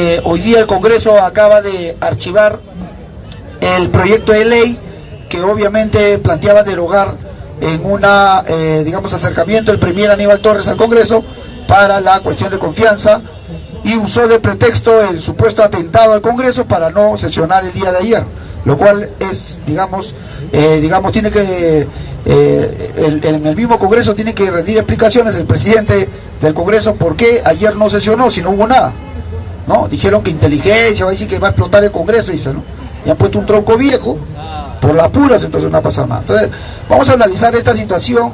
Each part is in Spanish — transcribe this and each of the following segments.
eh, hoy día el Congreso acaba de archivar el proyecto de ley que obviamente planteaba derogar en una, eh, digamos, acercamiento el premier Aníbal Torres al Congreso para la cuestión de confianza y usó de pretexto el supuesto atentado al Congreso para no sesionar el día de ayer, lo cual es, digamos, eh, digamos, tiene que, eh, en el mismo Congreso tiene que rendir explicaciones el presidente del Congreso por qué ayer no sesionó si no hubo nada. ¿No? Dijeron que inteligencia va a decir que va a explotar el Congreso, dice, ¿no? Y han puesto un tronco viejo por las puras, entonces no ha pasado nada. Entonces, vamos a analizar esta situación.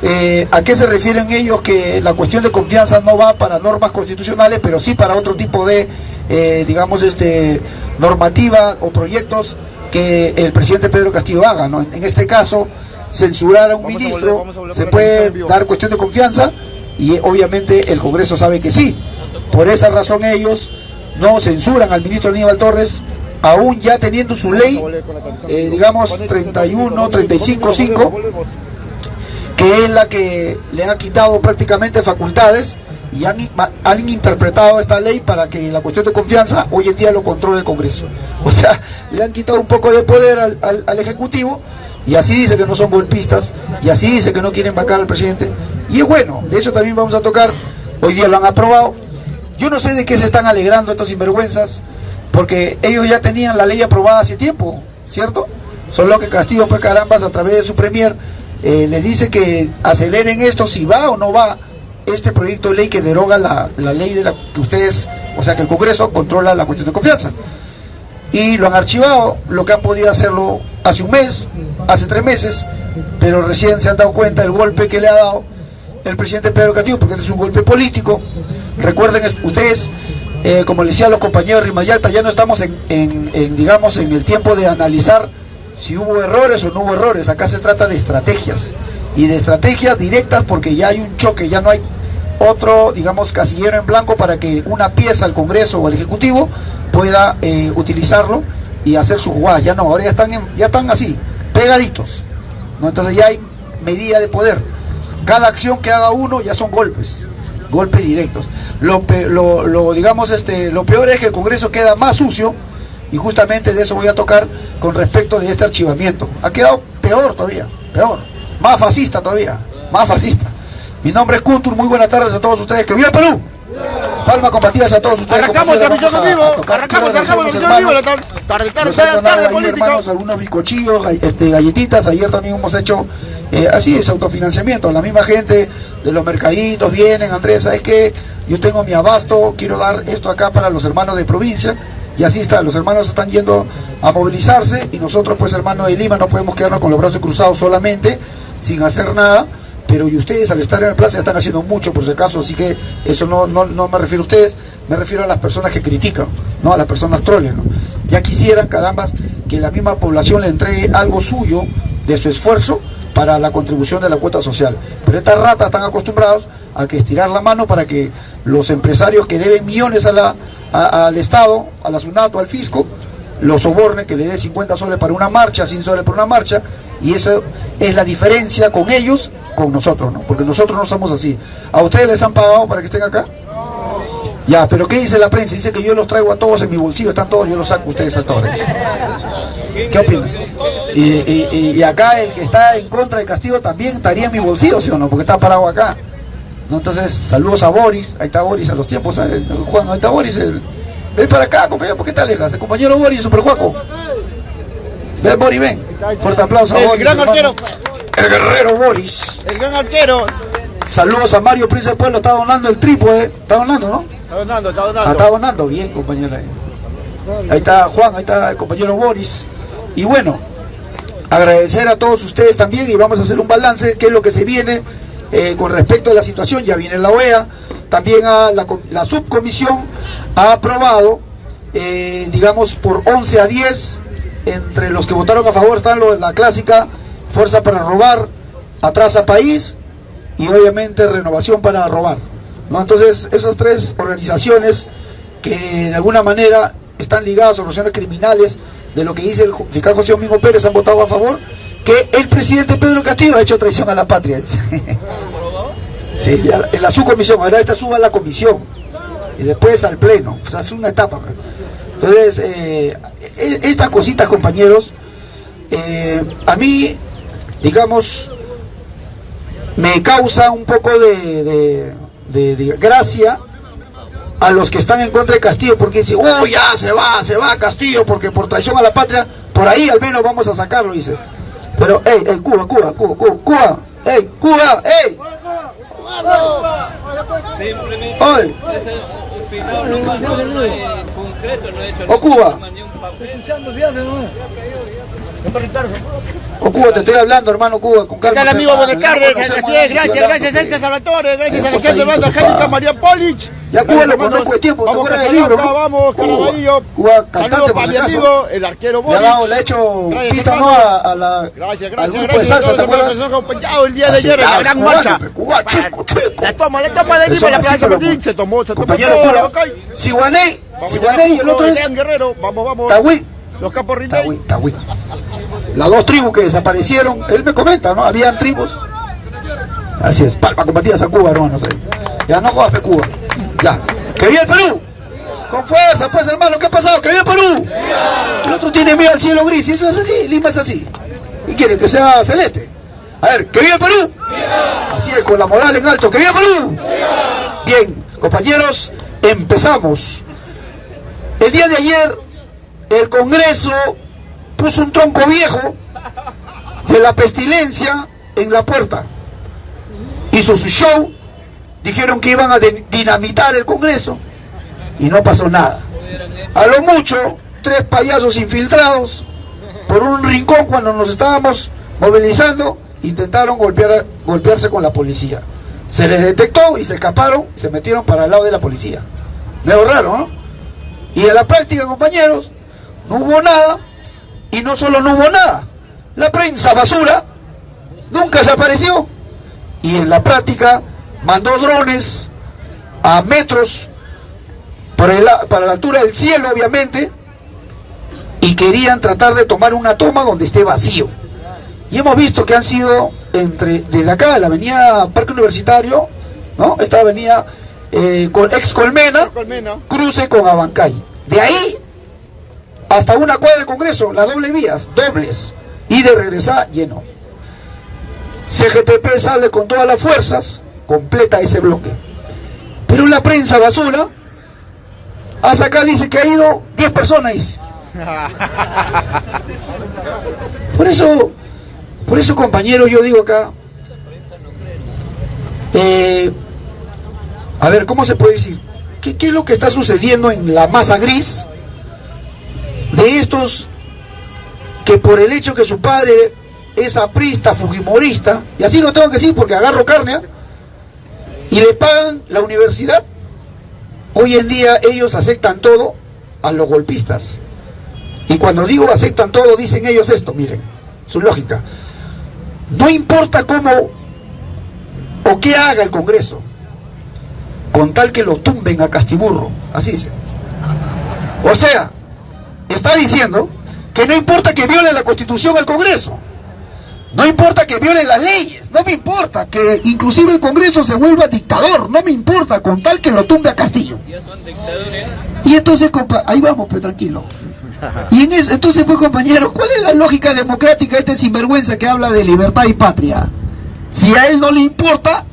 Eh, ¿A qué se refieren ellos que la cuestión de confianza no va para normas constitucionales, pero sí para otro tipo de, eh, digamos, este normativa o proyectos que el presidente Pedro Castillo haga? ¿no? En este caso, censurar a un ministro se puede dar cuestión de confianza y obviamente el Congreso sabe que sí. Por esa razón ellos no censuran al ministro Aníbal Torres, aún ya teniendo su ley, eh, digamos 31, 35, 5, que es la que le ha quitado prácticamente facultades y han, han, interpretado esta ley para que la cuestión de confianza hoy en día lo controle el Congreso. O sea, le han quitado un poco de poder al, al Ejecutivo y así dice que no son golpistas y así dice que no quieren vacar al presidente. Y es bueno, de eso también vamos a tocar, hoy día lo han aprobado, yo no sé de qué se están alegrando estos sinvergüenzas, porque ellos ya tenían la ley aprobada hace tiempo, ¿cierto? Solo que Castillo, pues carambas, a través de su premier, eh, les dice que aceleren esto si va o no va este proyecto de ley que deroga la, ley de la que ustedes, o sea que el Congreso controla la cuestión de confianza. Y lo han archivado, lo que han podido hacerlo hace un mes, hace tres meses, pero recién se han dado cuenta del golpe que le ha dado el presidente Pedro Castillo, porque este es un golpe político, Recuerden ustedes, eh, como le decía los compañeros de Rimayalta, ya no estamos en, digamos, en el tiempo de analizar si hubo errores o no hubo errores. Acá se trata de estrategias y de estrategias directas porque ya hay un choque, ya no hay otro, digamos, casillero en blanco para que una pieza, al Congreso o el Ejecutivo, pueda eh, utilizarlo y hacer su jugada. Ya no, ahora ya están, ya están así, pegaditos. Entonces ya hay medida de poder. Cada acción que haga uno ya son golpes golpes directos. Lo, lo, digamos, este, lo peor es que el Congreso queda más sucio y justamente de eso voy a tocar con respecto de este archivamiento. Ha quedado peor todavía, peor, más fascista todavía, más fascista. Mi nombre es Kuntur, muy buenas tardes a todos ustedes. ¡Que viva Perú! Palma compatidas a todos ustedes. Arrancamos transmisión en vivo. Arrancamos, arrancamos transmisión en vivo. Tarde, tarde, tarde, tarde, hermanos, algunos bizcochillos, este, galletitas. Ayer también hemos hecho eh, así es, autofinanciamiento. La misma gente de los mercaditos vienen, Andrés, ¿sabes qué? Yo tengo mi abasto, quiero dar esto acá para los hermanos de provincia. Y así está, los hermanos están yendo a movilizarse y nosotros, pues hermanos de Lima, no podemos quedarnos con los brazos cruzados solamente, sin hacer nada. Pero y ustedes al estar en la plaza están haciendo mucho por si acaso, así que eso no, no, no me refiero a ustedes, me refiero a las personas que critican, no a las personas troles. Ya quisieran, carambas, que la misma población le entregue algo suyo de su esfuerzo para la contribución de la cuota social. Pero estas ratas están acostumbrados a que estirar la mano para que los empresarios que deben millones a la, al Estado, a la SUNATO, al fisco, los soborne, que le dé 50 soles para una marcha, 100 soles para una marcha, y eso es la diferencia con ellos, con nosotros, ¿no? Porque nosotros no somos así. ¿A ustedes les han pagado para que estén acá? Ya, pero ¿qué dice la prensa? Dice que yo los traigo a todos en mi bolsillo, están todos, yo los saco a ustedes a todos. ¿Qué opinan? Y, acá el que está en contra del castigo también estaría en mi bolsillo, ¿sí o no? Porque está parado acá. ¿No? Entonces, saludos a Boris, ahí está Boris a los tiempos, Juan, ahí está Boris, ven para acá, compañero, ¿por qué te alejas? El compañero Boris, super juaco. Ven, Boris, ven. Fuerte aplauso a Boris. El gran arquero. El guerrero Boris. El gran arquero. Saludos a Mario Príncipe Pueblo, está donando el trípode. Está donando, ¿no? Está donando, está donando. Ah, está donando, bien, compañero. Ahí está Juan, ahí está el compañero Boris. Y bueno, agradecer a todos ustedes también y vamos a hacer un balance, qué es lo que se viene eh, con respecto a la situación. Ya viene la OEA, también a la, subcomisión ha aprobado, eh, digamos, por 11 a 10, entre los que votaron a favor están los, la clásica Fuerza para Robar, Atrasa País y obviamente Renovación para Robar. ¿no? Entonces, esas tres organizaciones que de alguna manera están ligadas a organizaciones criminales de lo que dice el fiscal José Domingo Pérez han votado a favor que el presidente Pedro Castillo ha hecho traición a la patria. sí, en la subcomisión, ahora esta suba a la comisión. y después al Pleno. O sea, es una etapa. pues. Entonces, eh, e- estas cositas, compañeros, eh, a mí, digamos, me causa un poco de, de- de- de gracia a los que están en contra de Castillo porque dicen, uy, ya se va, se va Castillo porque por traición a la patria, por ahí al menos vamos a sacarlo, dice. Pero, hey, hey, Cuba, Cuba, Cuba, Cuba, Cuba, hey, Cuba, hey, Simplemente Oye. ese no no, no es concreto, no he hecho O Cuba. ni un papel. O Cuba, te estoy hablando, hermano Cuba, con ¿Qué calma. tal, amigo? Buenas tardes. Así es, gracias, gracias, Sánchez Salvatore, gracias, Hemos Alejandro Bando. Angélica María Polich. Ya Cuba lo conozco de tiempo, ¿te Vamos acuerdas del libro? Vamos, Cuba. Caraballo. Cuba, cantante, por si acaso. el arquero dado, le ha Boric. hecho Gracias, pista. A, a la, Gracias, al gracias, grupo de gracias. salsa, ¿te acuerdas? nos acompañado el día de ayer en la gran marcha. pe, cubano, chico, chico. La toma, la toma de Eso Lima, la así, Plaza pero, Martín, se tomó, se tomó Compañero Cuba, y el otro es Guerrero, vamos, vamos. Los Tahuí, Ritey. Tahuí. Las dos tribus que desaparecieron, él me comenta, ¿no? Habían tribus. Así es, palma combatidas a Cuba, hermanos. Ya no jodas, Cuba. Ya. ¡Que viva el Perú! Con fuerza, pues, hermano, ¿qué ha pasado? ¡Que viva el Perú! El otro tiene miedo al cielo gris, y eso es así, Lima es así. ¿Y quiere que sea celeste? A ver, ¡que viva el Perú! Así es, con la moral en alto, ¡que viva el Perú! Bien, compañeros, empezamos. El día de ayer, el Congreso puso un tronco viejo de la pestilencia en la puerta. Hizo su show, dijeron que iban a dinamitar el Congreso y no pasó nada. A lo mucho, tres payasos infiltrados por un rincón cuando nos estábamos movilizando, intentaron golpear, golpearse con la policía. Se les detectó y se escaparon, se metieron para el lado de la policía. Medio raro, ¿no? Y en la práctica, compañeros, no hubo nada, y no solo no hubo nada, la prensa basura nunca se apareció. Y en la práctica mandó drones a metros para, el- para la altura del cielo, obviamente, y querían tratar de tomar una toma donde esté vacío. Y hemos visto que han sido entre desde acá, la avenida Parque Universitario, ¿no? Esta avenida eh, con ex Colmena, Colmena. cruce con Abancay. De ahí hasta una cuadra del Congreso, las doble vías, dobles, y de regresar lleno. CGTP sale con todas las fuerzas, completa ese bloque. Pero la prensa basura, hasta acá dice que ha ido 10 personas, dice. Por eso, por eso compañero, yo digo acá, eh, a ver, ¿cómo se puede decir? ¿Qué, qué es lo que está sucediendo en la masa gris de estos que por el hecho que su padre es aprista, fujimorista, y así lo tengo que decir porque agarro carne, ¿ah? y le pagan la universidad, hoy en día ellos aceptan todo a los golpistas. Y cuando digo aceptan todo, dicen ellos esto, miren, su lógica. No importa cómo o qué haga el Congreso, con tal que lo tumben a Castiburro, así dice. O sea, está diciendo que no importa que viole la Constitución el Congreso, no importa que viole las leyes, no me importa que inclusive el Congreso se vuelva dictador, no me importa, con tal que lo tumbe a Castillo. Y entonces, compa, ahí vamos, pero tranquilo. Y en eso, entonces, pues, compañero, ¿cuál es la lógica democrática de este sinvergüenza que habla de libertad y patria? Si a él no le importa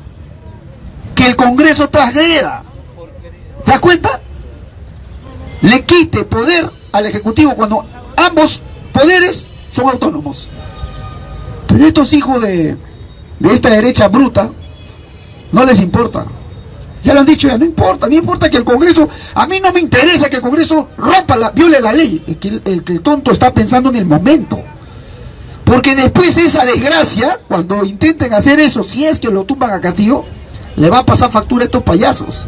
que el Congreso transgreda, ¿te das cuenta? Le quite poder al Ejecutivo cuando ambos poderes son autónomos. Pero estos hijos de, de esta derecha bruta no les importa. Ya lo han dicho, ya no importa, no importa que el Congreso, a mí no me interesa que el Congreso rompa la, viole la ley, el que el, tonto está pensando en el momento. Porque después esa desgracia, cuando intenten hacer eso, si es que lo tumban a Castillo, le va a pasar factura a estos payasos.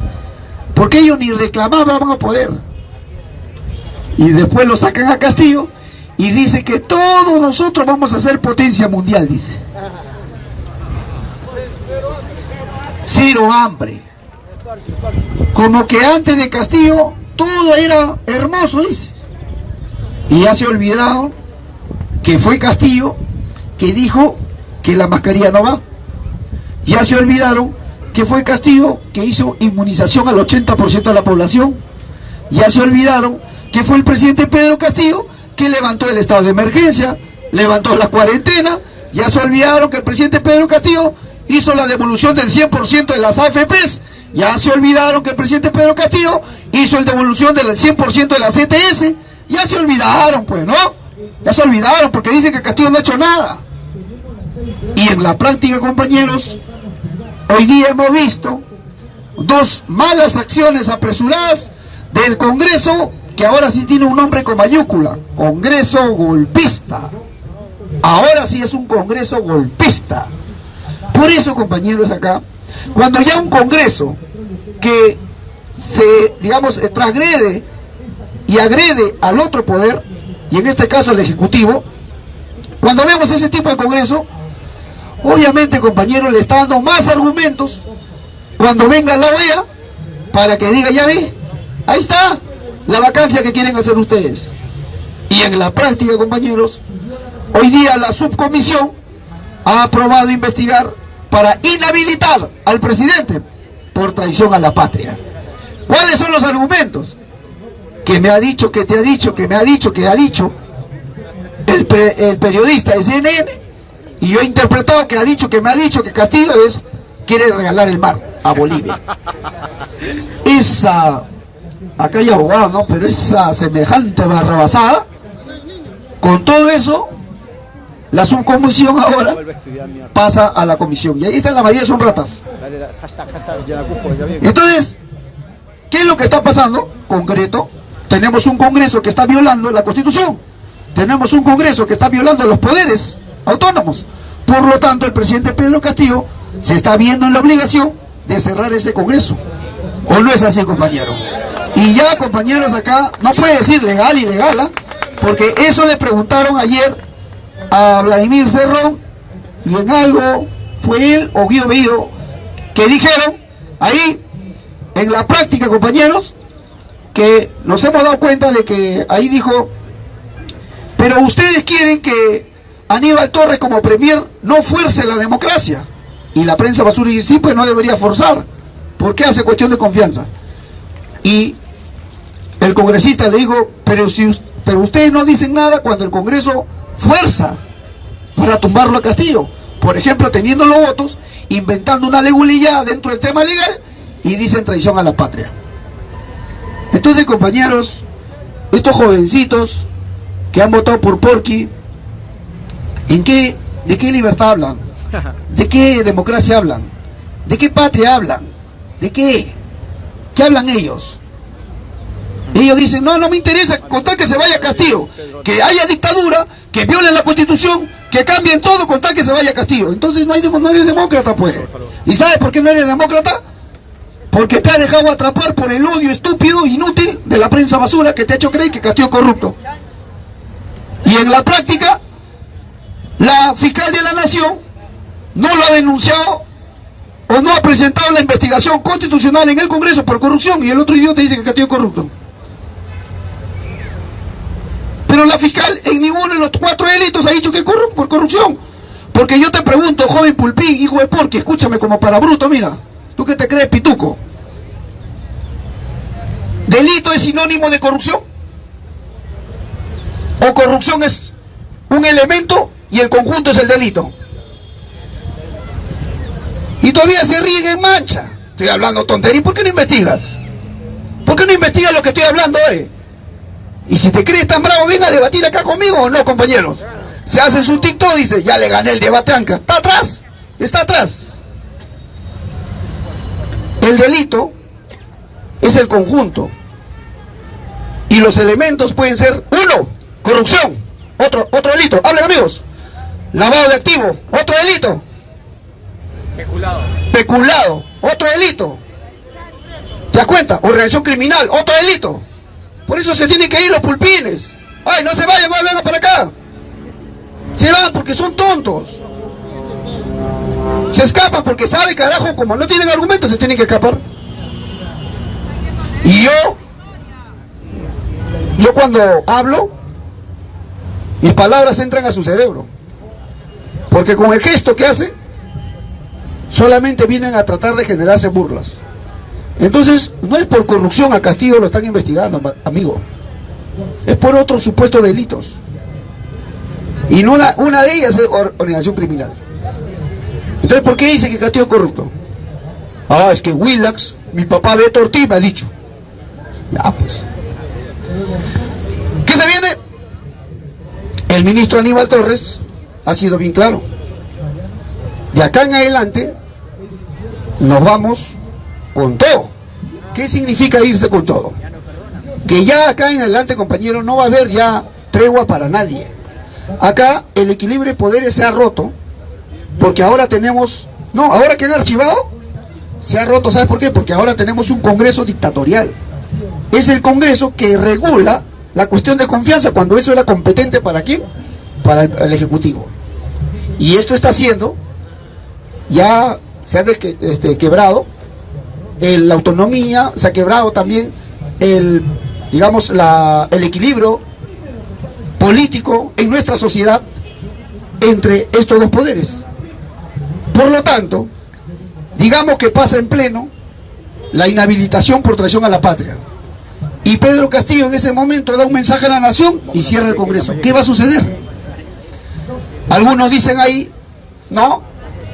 Porque ellos ni reclamar van a poder. Y después lo sacan a Castillo y dice que todos nosotros vamos a ser potencia mundial, dice. Cero hambre. Como que antes de Castillo todo era hermoso, dice. Y ya se ha olvidado que fue Castillo que dijo que la mascarilla no va. Ya se olvidaron que fue Castillo que hizo inmunización al 80% de la población. Ya se olvidaron que fue el presidente Pedro Castillo que levantó el estado de emergencia, levantó la cuarentena. Ya se olvidaron que el presidente Pedro Castillo hizo la devolución del 100% de las AFPs. Ya se olvidaron que el presidente Pedro Castillo hizo la devolución del 100% de las CTS. Ya se olvidaron, pues, ¿no? Ya se olvidaron porque dicen que Castillo no ha hecho nada. Y en la práctica, compañeros, hoy día hemos visto dos malas acciones apresuradas del Congreso que ahora sí tiene un nombre con mayúscula, Congreso golpista. Ahora sí es un Congreso golpista. Por eso, compañeros, acá, cuando ya un Congreso que se, digamos, transgrede y agrede al otro poder, y en este caso al Ejecutivo, cuando vemos ese tipo de Congreso, obviamente, compañeros, le está dando más argumentos cuando venga la OEA para que diga, ya ve, ahí está la vacancia que quieren hacer ustedes. Y en la práctica, compañeros, hoy día la subcomisión ha aprobado investigar para inhabilitar al presidente por traición a la patria. ¿Cuáles son los argumentos? Que me ha dicho, que te ha dicho, que me ha dicho, que ha dicho el, el periodista de CNN y yo he interpretado que ha dicho, que me ha dicho que Castillo es quiere regalar el mar a Bolivia. Esa, acá hay abogado, ¿no? Pero esa semejante barrabasada, con todo eso, la subcomisión ahora pasa a la comisión. Y ahí está la mayoría son ratas. Entonces, ¿qué es lo que está pasando? Concreto, tenemos un Congreso que está violando la Constitución. Tenemos un Congreso que está violando los poderes autónomos. Por lo tanto, el presidente Pedro Castillo se está viendo en la obligación de cerrar ese Congreso. ¿O no es así, compañero? Y ya, compañeros, acá no puede decir legal y legal, ¿ah? porque eso le preguntaron ayer a Vladimir Cerrón y en algo fue él o Guido Bellido que dijeron ahí en la práctica compañeros que nos hemos dado cuenta de que ahí dijo pero ustedes quieren que Aníbal Torres como premier no fuerce la democracia y la prensa basura y sí pues no debería forzar porque hace cuestión de confianza y el congresista le dijo pero si pero ustedes no dicen nada cuando el Congreso fuerza para tumbarlo a Castillo. Por ejemplo, teniendo los votos, inventando una legulilla dentro del tema legal y dicen traición a la patria. Entonces, compañeros, estos jovencitos que han votado por Porky, ¿en qué, ¿de qué libertad hablan? ¿De qué democracia hablan? ¿De qué patria hablan? ¿De qué? ¿Qué hablan ellos? Ellos dicen, no, no me interesa contar que se vaya Castillo, que haya dictadura, que violen la constitución, que cambien todo con tal que se vaya Castillo. Entonces no, hay, no eres demócrata, pues. ¿Y sabes por qué no eres demócrata? Porque te ha dejado atrapar por el odio estúpido, inútil de la prensa basura que te ha hecho creer que Castillo es corrupto. Y en la práctica, la fiscal de la nación no lo ha denunciado o no ha presentado la investigación constitucional en el Congreso por corrupción y el otro idiota dice que Castillo es corrupto. Pero la fiscal en ninguno de los cuatro delitos ha dicho que corrupto por corrupción. Porque yo te pregunto, joven Pulpín, hijo de Porqui, escúchame como para bruto, mira. ¿Tú qué te crees, pituco? ¿Delito es sinónimo de corrupción? ¿O corrupción es un elemento y el conjunto es el delito? Y todavía se ríen en mancha. Estoy hablando tontería. ¿Por qué no investigas? ¿Por qué no investigas lo que estoy hablando, eh? Y si te crees tan bravo, venga a debatir acá conmigo o no, compañeros. Se hace su TikTok, dice, ya le gané el debate Anca. Está atrás, está atrás. El delito es el conjunto. Y los elementos pueden ser, uno, corrupción, otro, otro delito. Hablen amigos. Lavado de activo, otro delito. Peculado. Peculado, otro delito. ¿Te das cuenta? Organización criminal, otro delito. Por eso se tienen que ir los pulpines. Ay, no se vayan, vengan para acá. Se van porque son tontos. Se escapan porque saben, carajo, como no tienen argumentos, se tienen que escapar. Y yo, yo cuando hablo, mis palabras entran a su cerebro. Porque con el gesto que hace, solamente vienen a tratar de generarse burlas. Entonces, no es por corrupción a Castillo lo están investigando, amigo. Es por otros supuestos delitos. Y no una de ellas es or- organización criminal. Entonces, ¿por qué dice que Castillo es corrupto? Ah, es que Willax, mi papá Beto Ortiz me ha dicho. Ya, pues. ¿Qué se viene? El ministro Aníbal Torres ha sido bien claro. De acá en adelante nos vamos con todo. ¿Qué significa irse con todo? Que ya acá en adelante, compañero, no va a haber ya tregua para nadie. Acá el equilibrio de poderes se ha roto, porque ahora tenemos, no, ahora que han archivado, se ha roto, ¿sabes por qué? Porque ahora tenemos un Congreso dictatorial. Es el Congreso que regula la cuestión de confianza cuando eso era competente para quién? Para el, Ejecutivo. Y esto está haciendo, ya se ha desque- este, quebrado el- la autonomía, se ha quebrado también el, digamos, la, el equilibrio político en nuestra sociedad entre estos dos poderes. Por lo tanto, digamos que pasa en pleno la inhabilitación por traición a la patria. Y Pedro Castillo en ese momento da un mensaje a la nación y cierra el Congreso. ¿Qué va a suceder? Algunos dicen ahí, no,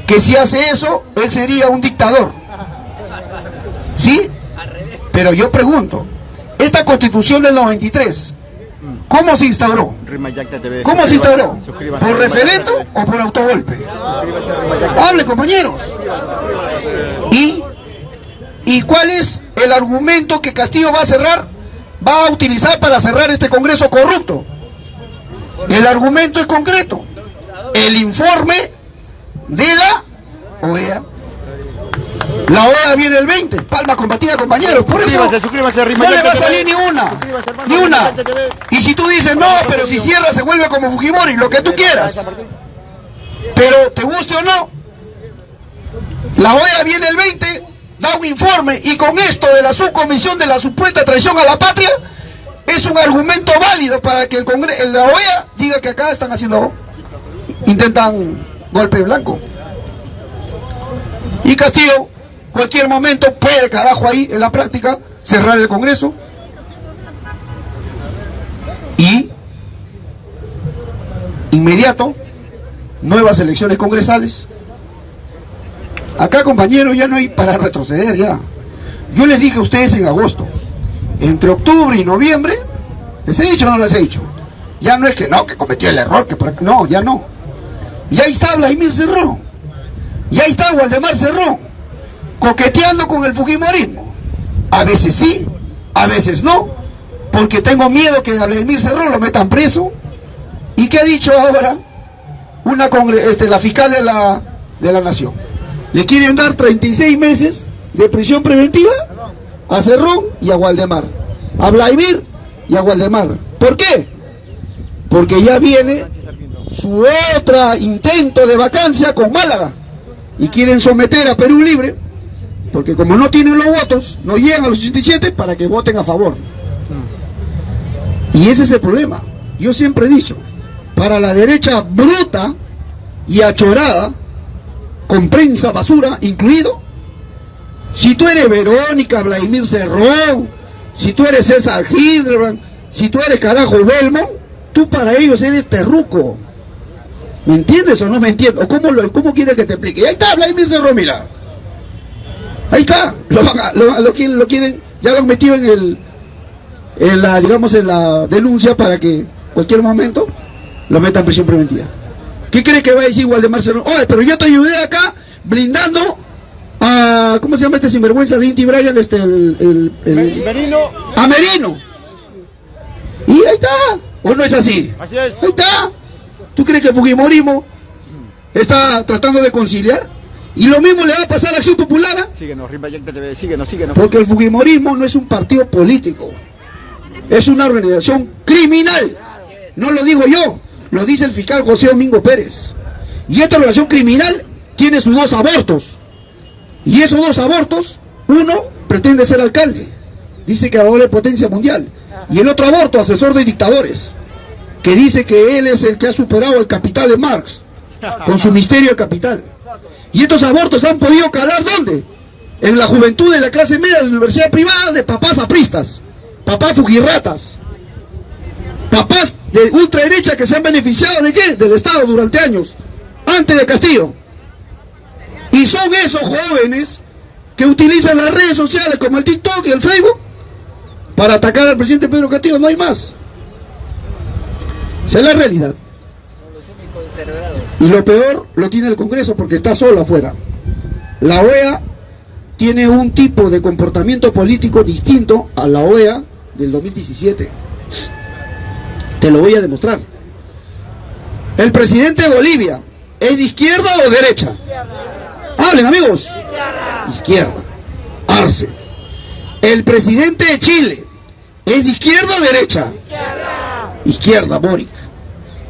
que si hace eso, él sería un dictador. ¿Sí? Pero yo pregunto, esta constitución del 93, ¿cómo se instauró? ¿Cómo se instauró? ¿Por referendo o por autogolpe? Hable, compañeros. ¿Y, ¿Y cuál es el argumento que Castillo va a cerrar, va a utilizar para cerrar este Congreso corrupto? El argumento es concreto. El informe de la OEA. La OEA viene el 20. Palma combatida, compañeros. Por eso Suscríbase, no le va a salir ni una. Ni una. Y si tú dices, no, pero si cierra se vuelve como Fujimori, lo que tú quieras. Pero te guste o no, la OEA viene el 20, da un informe y con esto de la subcomisión de la supuesta traición a la patria, es un argumento válido para que el Congreso, la OEA diga que acá están haciendo, intentan golpe blanco. Y Castillo, cualquier momento puede, carajo, ahí en la práctica, cerrar el Congreso y inmediato nuevas elecciones congresales. Acá, compañeros, ya no hay para retroceder ya. Yo les dije a ustedes en agosto, entre octubre y noviembre, les he dicho o no les he dicho. Ya no es que no, que cometió el error, que por- no, ya no. Ya ahí está Vladimir Cerrón. Y ahí está Waldemar Cerrón, coqueteando con el Fujimorismo. A veces sí, a veces no, porque tengo miedo que a Vladimir Cerrón lo metan preso. ¿Y qué ha dicho ahora? Una este, la fiscal de la, de la nación. Le quieren dar 36 meses de prisión preventiva a Cerrón y a Waldemar. A Vladimir y a Waldemar. ¿Por qué? Porque ya viene su otro intento de vacancia con Málaga. Y quieren someter a Perú Libre, porque como no tienen los votos, no llegan a los 87 para que voten a favor. Y ese es el problema. Yo siempre he dicho, para la derecha bruta y achorada, con prensa basura incluido, si tú eres Verónica, Vladimir Cerrón, si tú eres César Hildebrand, si tú eres carajo Belmo, tú para ellos eres terruco. ¿Me entiendes o no me entiendes? ¿O cómo, cómo quieres que te explique? Y ahí está Vladimir Cerrón, mira. Ahí está. Lo, lo, lo quieren, lo quieren, ya lo han metido en el, en la, digamos, en la denuncia para que cualquier momento lo metan en prisión preventiva. ¿Qué crees que va a decir Waldemar Cerrón? Oye, pero yo te ayudé acá blindando a, ¿cómo se llama este sinvergüenza de Inti Bryan? Este, el, el, el- Merino. a Merino. Y ahí está. ¿O no es así? Así es. Ahí está. ¿Tú crees que Fujimorismo está tratando de conciliar? Y lo mismo le va a pasar a Acción Popular, ¿ah? Síguenos, TV. Síguenos, síguenos. porque el Fujimorismo no es un partido político, es una organización criminal. No lo digo yo, lo dice el fiscal José Domingo Pérez. Y esta organización criminal tiene sus dos abortos. Y esos dos abortos, uno pretende ser alcalde, dice que ahora es potencia mundial. Y el otro aborto, asesor de dictadores, que dice que él es el que ha superado el capital de Marx, con su misterio de capital. Y estos abortos han podido calar ¿dónde? En la juventud de la clase media de la universidad privada de papás apristas, papás fujirratas, papás de ultraderecha que se han beneficiado de qué? Del Estado durante años, antes de Castillo. Y son esos jóvenes que utilizan las redes sociales como el TikTok y el Facebook para atacar al presidente Pedro Castillo, no hay más. Esa es la realidad. Y lo peor lo tiene el Congreso porque está solo afuera. La OEA tiene un tipo de comportamiento político distinto a la OEA del 2017. Te lo voy a demostrar. El presidente de Bolivia, ¿es de izquierda o derecha? Hablen amigos. Izquierda. Arce. El presidente de Chile, ¿es de izquierda o derecha? Izquierda, Boric.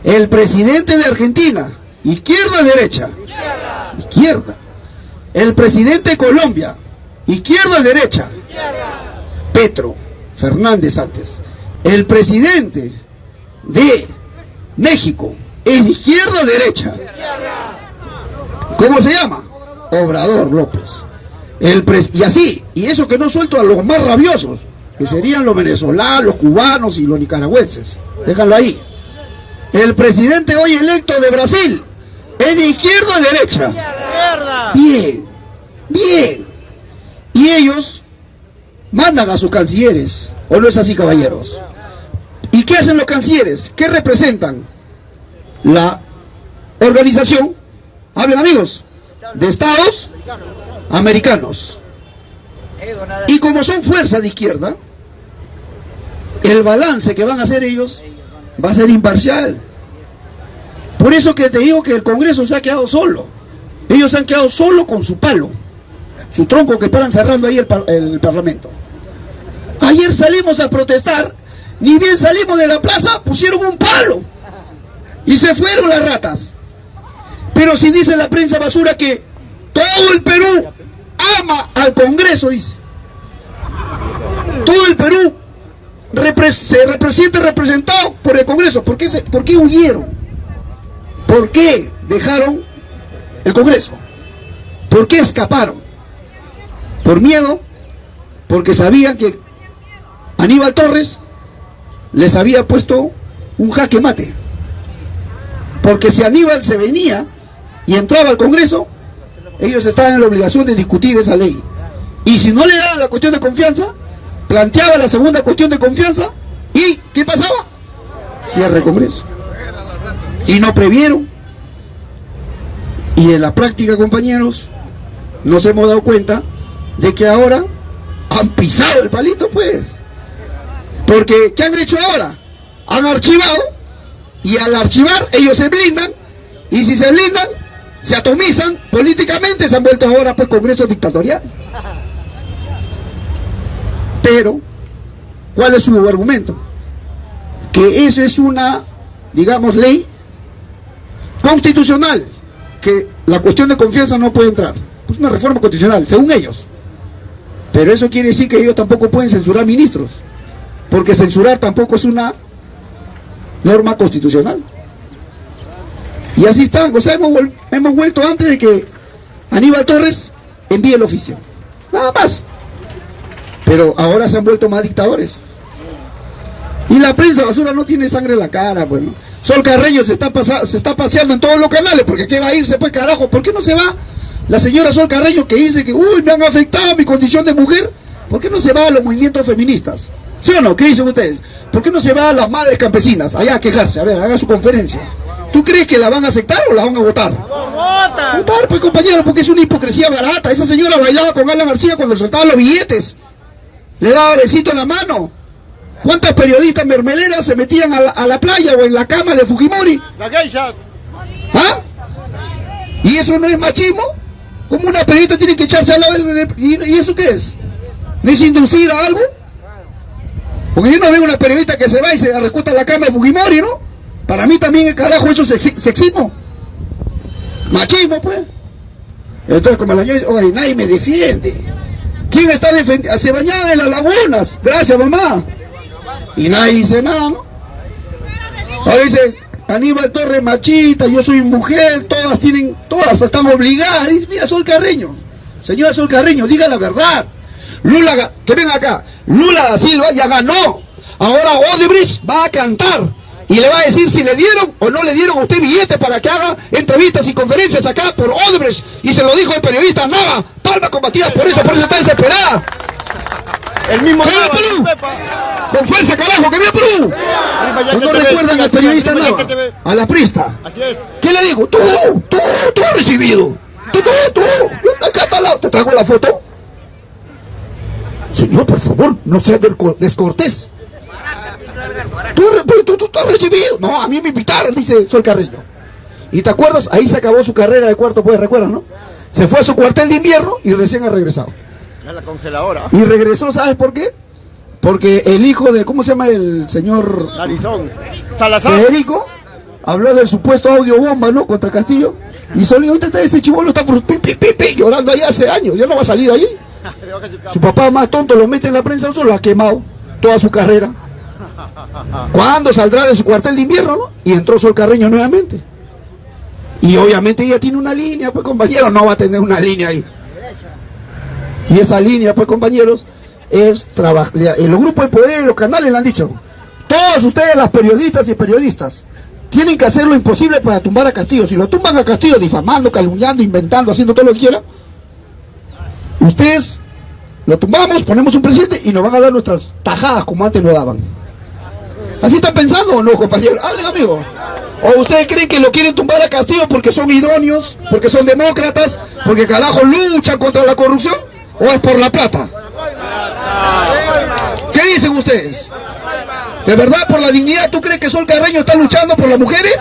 El presidente de Argentina, izquierda derecha? Izquierda. El presidente de Colombia, izquierda derecha? Petro Fernández antes. El presidente de México, ¿es izquierda o derecha? ¿Cómo se llama? Obrador López. El y así, y eso que no suelto a los más rabiosos, que serían los venezolanos, los cubanos y los nicaragüenses. Déjalo ahí. El presidente hoy electo de Brasil, ¿es de izquierda o derecha? Bien, bien. Y ellos mandan a sus cancilleres, ¿o no es así, caballeros? ¿Y qué hacen los cancilleres? ¿Qué representan? La organización, hablen amigos, de estados americanos. Y como son fuerzas de izquierda, el balance que van a hacer ellos va a ser imparcial. Por eso que te digo que el Congreso se ha quedado solo. Ellos se han quedado solo con su palo, su tronco que paran cerrando ahí el, el Parlamento. Ayer salimos a protestar, ni bien salimos de la plaza, pusieron un palo y se fueron las ratas. Pero si dice la prensa basura que todo el Perú ama al Congreso, dice. Todo el Perú se representa representado por el Congreso. ¿Por qué, ¿Por qué huyeron? ¿Por qué dejaron el Congreso? ¿Por qué escaparon? ¿Por miedo? Porque sabían que Aníbal Torres les había puesto un jaque mate. Porque si Aníbal se venía y entraba al Congreso, ellos estaban en la obligación de discutir esa ley. Y si no le daban la cuestión de confianza, planteaba la segunda cuestión de confianza y ¿qué pasaba? Cierre el Congreso. Y no previeron. Y en la práctica, compañeros, nos hemos dado cuenta de que ahora han pisado el palito, pues. Porque, ¿qué han hecho ahora? Han archivado y al archivar ellos se blindan y si se blindan, se atomizan políticamente, se han vuelto ahora pues congreso dictatorial. Pero, ¿cuál es su argumento? Que eso es una, digamos, ley constitucional, que la cuestión de confianza no puede entrar. Es una reforma constitucional, según ellos. Pero eso quiere decir que ellos tampoco pueden censurar ministros, porque censurar tampoco es una norma constitucional. Y así están, o sea, hemos, hemos vuelto antes de que Aníbal Torres envíe el oficio. Nada más. Pero ahora se han vuelto más dictadores. Y la prensa basura no tiene sangre en la cara, bueno. Sol Carreño se está, se está paseando en todos los canales, porque ¿qué va a irse pues carajo? ¿Por qué no se va la señora Sol Carreño que dice que, uy, me han afectado mi condición de mujer? ¿Por qué no se va a los movimientos feministas? ¿Sí o no? ¿Qué dicen ustedes? ¿Por qué no se va a las madres campesinas allá a quejarse? A ver, haga su conferencia. ¿Tú crees que la van a aceptar o la van a votar? ¡Votar! Votar, pues compañero, porque es una hipocresía barata. Esa señora bailaba con Alan García cuando le soltaban los billetes le daba besito en la mano. ¿Cuántas periodistas mermeleras se metían a la, playa o en la cama de Fujimori? Las geishas. ¿Ah? ¿Y eso no es machismo? ¿Cómo una periodista tiene que echarse al lado del... ¿Y, eso qué es? ¿No es inducir a algo? Porque yo no veo una periodista que se va y se recuesta en la cama de Fujimori, ¿no? Para mí también, carajo, eso es sexismo. Machismo, pues. Entonces, como el año, oye, nadie me defiende. ¿Quién está defendiendo? Se bañaban en las lagunas. Gracias, mamá. Y nadie dice nada, ¿no? Ahora dice, Aníbal Torres machita, yo soy mujer, todas tienen, todas están obligadas. Dice, mira, Sol Carreño. Señora Sol Carreño, diga la verdad. Lula, que ven acá, Lula da Silva ya ganó. Ahora Odebrecht va a cantar y le va a decir si le dieron o no le dieron a usted billete para que haga entrevistas y conferencias acá por Odebrecht. Y se lo dijo el periodista Nava, palma combatida por eso, por eso está desesperada. El mismo ¡Que viva Perú! ¡Con fuerza, carajo! ¡Que viva Perú! ¿O no recuerdan al periodista Nava? A la prista. Así es. ¿Qué le digo? Tú, tú, tú has recibido. Tú, tú, tú. Yo acá está al lado. ¿Te traigo la foto? Señor, por favor, no sea desco- descortés. Tú, pero tú, tú, tú has recibido. No, a mí me invitaron, dice Sol Carreño. ¿Y te acuerdas? Ahí se acabó su carrera de cuarto, pues, ¿recuerdas, no? Se fue a su cuartel de invierno y recién ha regresado. Ya la congeladora. Y regresó, ¿sabes por qué? Porque el hijo de, ¿cómo se llama el señor. Salazar. Federico? Habló del supuesto audio bomba, ¿no? Contra Castillo. Y solo ahorita está ese chivolo está pi, pi, pi, pi, llorando ahí hace años. Ya no va a salir de ahí. Su papá más tonto lo mete en la prensa, solo lo ha quemado toda su carrera. ¿Cuándo saldrá de su cuartel de invierno, no? Y entró Sol Carreño nuevamente. Y obviamente ella tiene una línea, pues compañeros, no va a tener una línea ahí. Y esa línea, pues compañeros, es trabajar. Los grupos de poder y los canales le han dicho. Todos ustedes, las periodistas y periodistas, tienen que hacer lo imposible para tumbar a Castillo. Si lo tumban a Castillo difamando, calumniando, inventando, haciendo todo lo que quieran, ustedes lo tumbamos, ponemos un presidente y nos van a dar nuestras tajadas como antes lo daban. ¿Así están pensando o no, compañeros? Hablen, amigo. ¿O ustedes creen que lo quieren tumbar a Castillo porque son idóneos, porque son demócratas, porque carajo luchan contra la corrupción? ¿O es por la plata? ¿Qué dicen ustedes? ¿De verdad por la dignidad tú crees que Sol Carreño está luchando por las mujeres?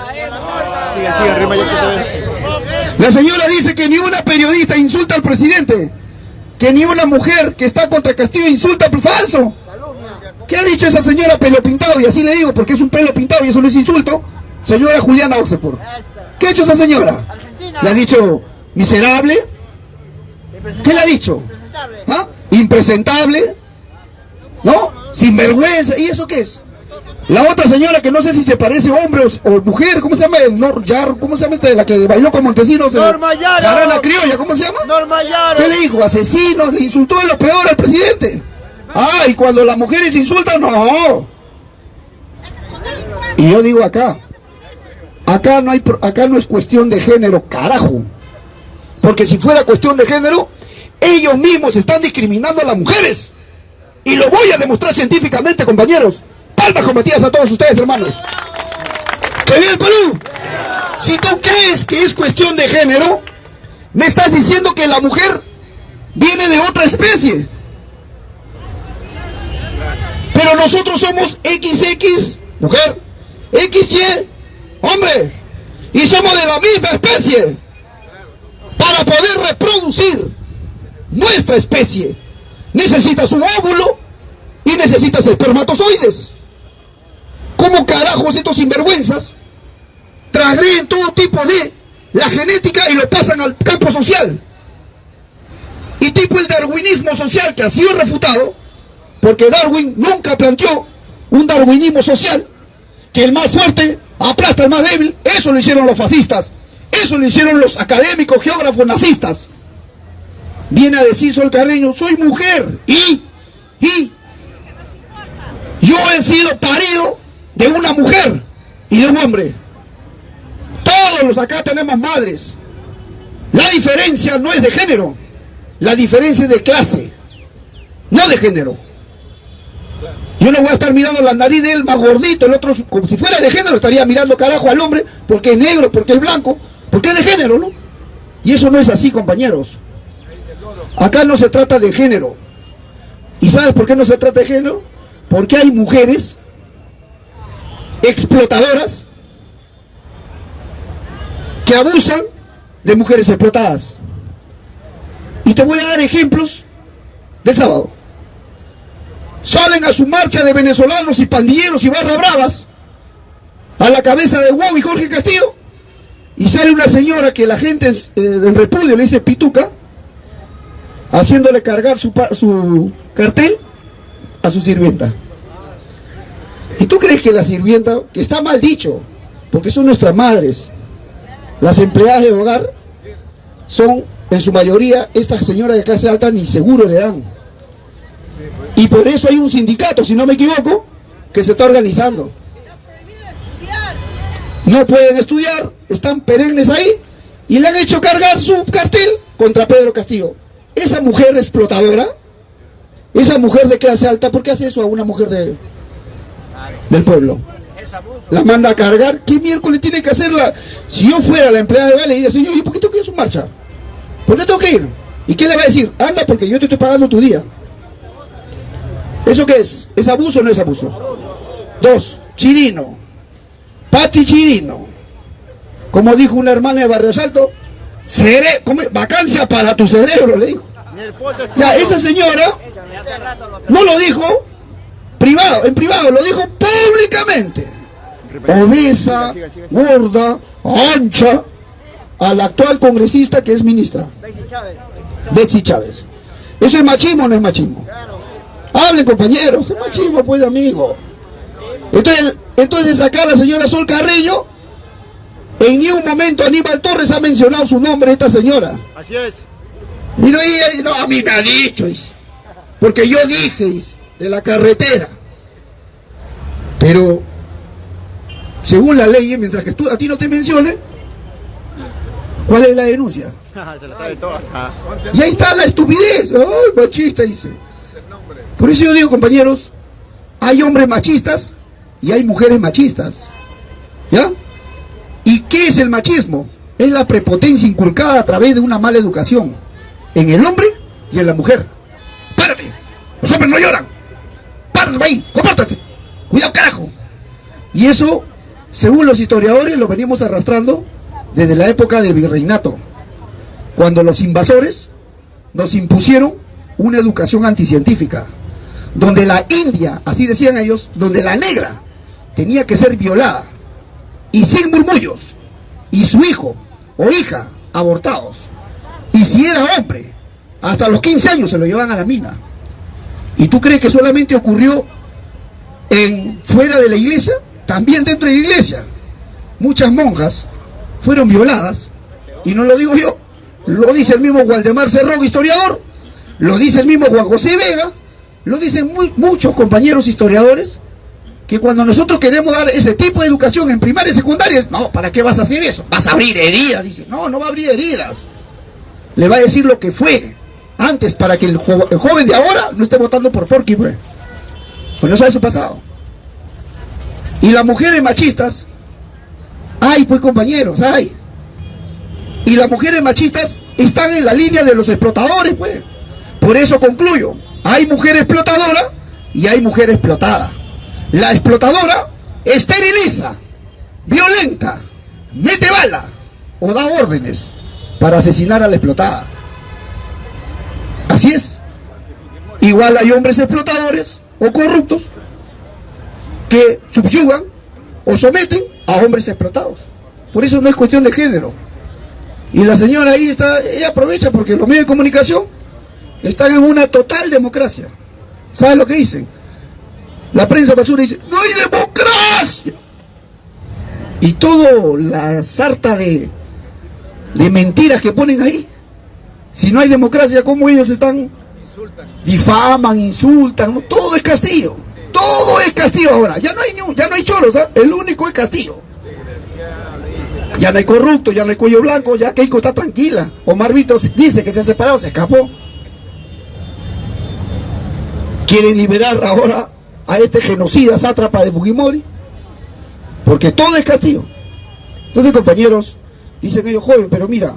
La señora dice que ni una periodista insulta al presidente, que ni una mujer que está contra Castillo insulta al falso. ¿Qué ha dicho esa señora pelo pintado? Y así le digo, porque es un pelo pintado y eso no es insulto. Señora Juliana Oxford. ¿Qué ha hecho esa señora? Le ha dicho miserable. ¿Qué le ha dicho? ¿Ah? Impresentable. ¿No? Sinvergüenza. ¿Y eso qué es? La otra señora que no sé si se parece hombre o, o mujer, ¿cómo se llama? El Nor Yar, ¿cómo se llama esta? La que bailó con Montesinos. Norma Yaro. Jarana Criolla, ¿cómo se llama? Norma Yaro. ¿Qué le dijo? Asesinos, le insultó en lo peor al presidente. Ah, y cuando las mujeres insultan, no. Y yo digo acá, acá no hay, acá no es cuestión de género, carajo. Porque si fuera cuestión de género, ellos mismos están discriminando a las mujeres. Y lo voy a demostrar científicamente, compañeros. Palmas combatidas a todos ustedes, hermanos. ¡Que viva el Perú! Si tú crees que es cuestión de género, me estás diciendo que la mujer viene de otra especie. Pero nosotros somos XX, mujer, XY, hombre, y somos de la misma especie. Para poder reproducir nuestra especie, necesitas un óvulo y necesitas espermatozoides. ¿Cómo carajos estos sinvergüenzas transgreden todo tipo de la genética y lo pasan al campo social? Y tipo el darwinismo social que ha sido refutado, porque Darwin nunca planteó un darwinismo social, que el más fuerte aplasta al más débil, eso lo hicieron los fascistas, eso lo hicieron los académicos geógrafos nazistas. Viene a decir Sol Carreño, soy mujer y, y, yo he sido parido de una mujer y de un hombre. Todos los acá tenemos madres. La diferencia no es de género, la diferencia es de clase, no de género. Yo no voy a estar mirando la nariz de él más gordito, el otro como si fuera de género, estaría mirando carajo al hombre porque es negro, porque es blanco, porque es de género, ¿no? Y eso no es así, compañeros. Acá no se trata de género. ¿Y sabes por qué no se trata de género? Porque hay mujeres explotadoras que abusan de mujeres explotadas. Y te voy a dar ejemplos del sábado. Salen a su marcha de venezolanos y pandilleros y barra bravas a la cabeza de Hugo y Jorge Castillo y sale una señora que la gente eh, en repudio le dice pituca haciéndole cargar su, cartel a su sirvienta. ¿Y tú crees que la sirvienta, que está mal dicho, porque son nuestras madres. Las empleadas de hogar son, en su mayoría, estas señoras de clase alta ni seguro le dan. Y por eso hay un sindicato, si no me equivoco, que se está organizando. No pueden estudiar, están perennes ahí y le han hecho cargar su cartel contra Pedro Castillo. Esa mujer explotadora, esa mujer de clase alta, ¿por qué hace eso a una mujer de, del pueblo? La manda a cargar. ¿Qué miércoles tiene que hacerla? Si yo fuera la empleada de Vale, le diría, señor, ¿y por qué tengo que ir a su marcha? ¿Por qué tengo que ir? ¿Y qué le va a decir? Anda porque yo te estoy pagando tu día. ¿Eso qué es? ¿Es abuso o no es abuso? Dos, Chirino. Pati Chirino. Como dijo una hermana de Barrio Salto, cere vacancia para tu cerebro, le dijo. Ya, esa señora no lo dijo privado, en privado, lo dijo públicamente. Obesa, gorda, ancha, a la actual congresista que es ministra, Betsy Chávez. ¿Eso es machismo o no es machismo? Hablen compañeros, es machismo pues amigo. Entonces, entonces acá la señora Sol Carreño, en ni un momento Aníbal Torres ha mencionado su nombre esta señora. Así es. Y no, y- no, a mí me ha dicho, dice. porque yo dije, de la carretera. Pero, según la ley, mientras que tú, a ti no te mencione, ¿cuál es la denuncia? Se la sabe todas. ah. Y ahí está la estupidez. ¡Ay, machista! Dice. Por eso yo digo, compañeros, hay hombres machistas y hay mujeres machistas. ¿Ya? ¿Y qué es el machismo? Es la prepotencia inculcada a través de una mala educación en el hombre y en la mujer. ¡Párate! Los hombres no lloran. ¡Párate ahí! ¡Compórtate! ¡Cuidado, carajo! Y eso, según los historiadores, lo venimos arrastrando desde la época del virreinato cuando los invasores nos impusieron una educación anticientífica, donde la India, así decían ellos, donde la negra tenía que ser violada y sin murmullos, y su hijo o hija abortados, y si era hombre, hasta los 15 años se lo llevan a la mina. ¿Y tú crees que solamente ocurrió en fuera de la iglesia? También dentro de la iglesia. Muchas monjas fueron violadas, y no lo digo yo, lo dice el mismo Waldemar Cerrón, historiador, lo dice el mismo Juan José Vega, lo dicen muy- muchos compañeros historiadores, que cuando nosotros queremos dar ese tipo de educación en primaria y secundaria, no, ¿para qué vas a hacer eso? Vas a abrir heridas, dice, no, no va a abrir heridas. Le va a decir lo que fue antes para que el, el joven de ahora no esté votando por Porky, pues. Pues no sabe su pasado. Y las mujeres machistas, ay, pues compañeros, ay. Y las mujeres machistas están en la línea de los explotadores, pues. Por eso concluyo, hay mujer explotadora y hay mujer explotada. La explotadora esteriliza, violenta, mete bala o da órdenes para asesinar a la explotada. Así es. Igual hay hombres explotadores o corruptos que subyugan o someten a hombres explotados. Por eso no es cuestión de género. Y la señora ahí está, ella aprovecha porque los medios de comunicación están en una total democracia. ¿Saben lo que dicen? La prensa basura dice, no hay democracia. Y toda la sarta de, de mentiras que ponen ahí. Si no hay democracia, ¿cómo ellos están? Difaman, insultan, todo es Castillo. Todo es Castillo ahora. Ya no hay, ya no hay choros, ¿ah? el único es Castillo. Ya no hay corrupto, ya no hay cuello blanco, ya Keiko está tranquila. Omar Vito dice que se ha separado, se escapó. Quieren liberar ahora a este genocida sátrapa de Fujimori. Porque todo es Castillo. Entonces, compañeros, dicen ellos, joven, pero mira,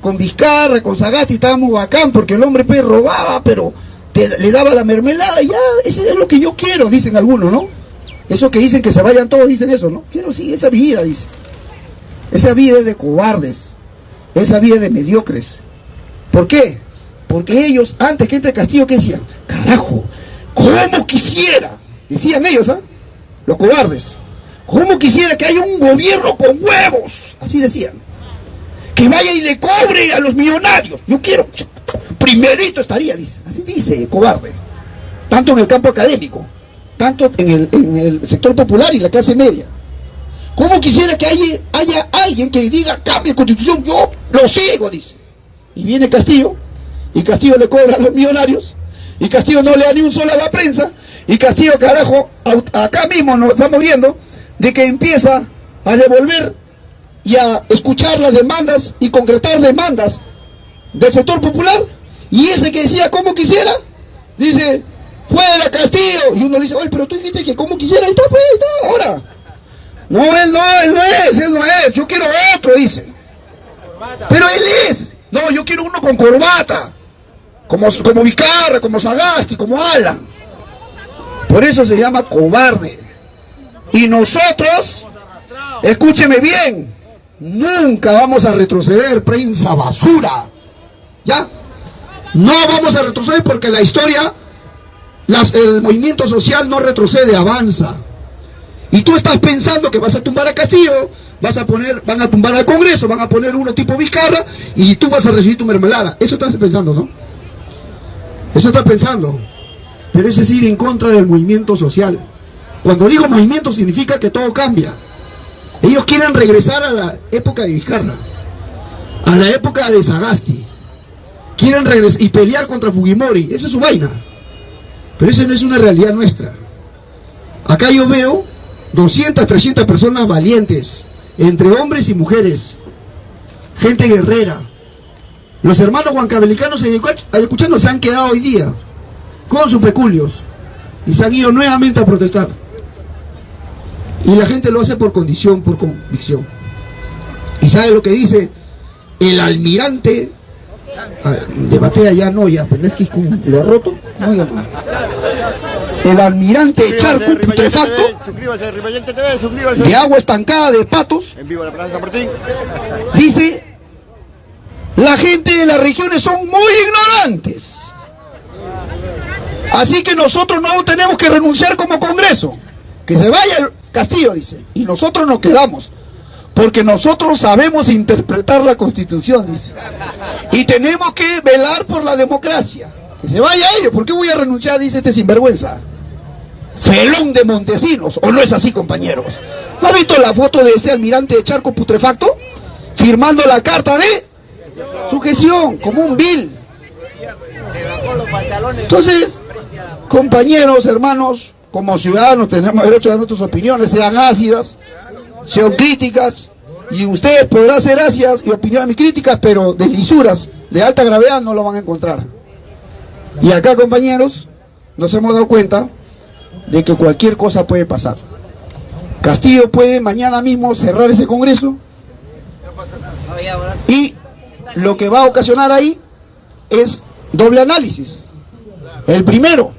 con Vizcarra, con Sagasti estábamos bacán porque el hombre pues robaba, pero le daba la mermelada y ya, eso es lo que yo quiero, dicen algunos, ¿no? Eso que dicen que se vayan todos, dicen eso, ¿no? Quiero sí, esa vida, dice. Esa vida es de cobardes. Esa vida es de mediocres. ¿Por qué? Porque ellos, antes que entre Castillo, ¿qué decían? Carajo, ¿cómo quisiera? Decían ellos, ¿ah? Los cobardes. ¿Cómo quisiera que haya un gobierno con huevos? Así decían. Que vaya y le cobre a los millonarios. Yo quiero. Primerito estaría, dice. Así dice, cobarde. Tanto en el campo académico, tanto en el, sector popular y la clase media. ¿Cómo quisiera que haya, haya alguien que diga cambie constitución? Yo lo sigo, dice. Y viene Castillo, y Castillo le cobra a los millonarios, y Castillo no le da ni un solo a la prensa, y Castillo, carajo, acá mismo nos estamos viendo de que empieza a devolver y a escuchar las demandas y concretar demandas del sector popular. Y ese que decía como quisiera, dice, fuera Castillo. Y uno le dice, oye, pero tú dijiste que como quisiera, ahí está, pues, ahí está, ahora. No, él no, él no es, él no es, yo quiero otro, dice. Pero él es. No, yo quiero uno con corbata. Como, como Vicarra, como Sagasti, como Alan. Por eso se llama cobarde. Y nosotros, escúcheme bien, nunca vamos a retroceder, prensa basura. ¿Ya? No vamos a retroceder porque la historia, el movimiento social no retrocede, avanza. Y tú estás pensando que vas a tumbar a Castillo, vas a poner, van a tumbar al Congreso, van a poner uno tipo Vizcarra y tú vas a recibir tu mermelada. Eso estás pensando, ¿no? Eso estás pensando. Pero ese es ir en contra del movimiento social. Cuando digo movimiento significa que todo cambia. Ellos quieren regresar a la época de Vizcarra, a la época de Sagasti. Quieren regresar y pelear contra Fujimori. Esa es su vaina. Pero esa no es una realidad nuestra. Acá yo veo 200, 300 personas valientes, entre hombres y mujeres, gente guerrera. Los hermanos huancabelicanos y ayacuchanos se han quedado hoy día con sus peculios y se han ido nuevamente a protestar. Y la gente lo hace por condición, por convicción. ¿Y sabe lo que dice el almirante? Ah, debate allá no, ya, pero es que lo ha roto. el almirante Charco putrefacto de agua estancada de patos dice la gente de las regiones son muy ignorantes. Así que nosotros no tenemos que renunciar como congreso. Que se vaya el Castillo dice. Y nosotros nos quedamos. Porque nosotros sabemos interpretar la constitución dice. Y tenemos que velar por la democracia. Que se vaya ellos, ¿por qué voy a renunciar? dice este sinvergüenza felón de Montesinos, ¿o no es así, compañeros? ¿No ha visto la foto de este almirante de charco putrefacto? Firmando la carta de sujeción, como un vil. Entonces, compañeros, hermanos, como ciudadanos tenemos derecho a dar nuestras opiniones, sean ácidas, sean críticas, y ustedes podrán ser ácidas y opiniones críticas, pero de lisuras de alta gravedad no lo van a encontrar. Y acá, compañeros, nos hemos dado cuenta de que cualquier cosa puede pasar. Castillo puede mañana mismo cerrar ese Congreso y lo que va a ocasionar ahí es doble análisis. El primero,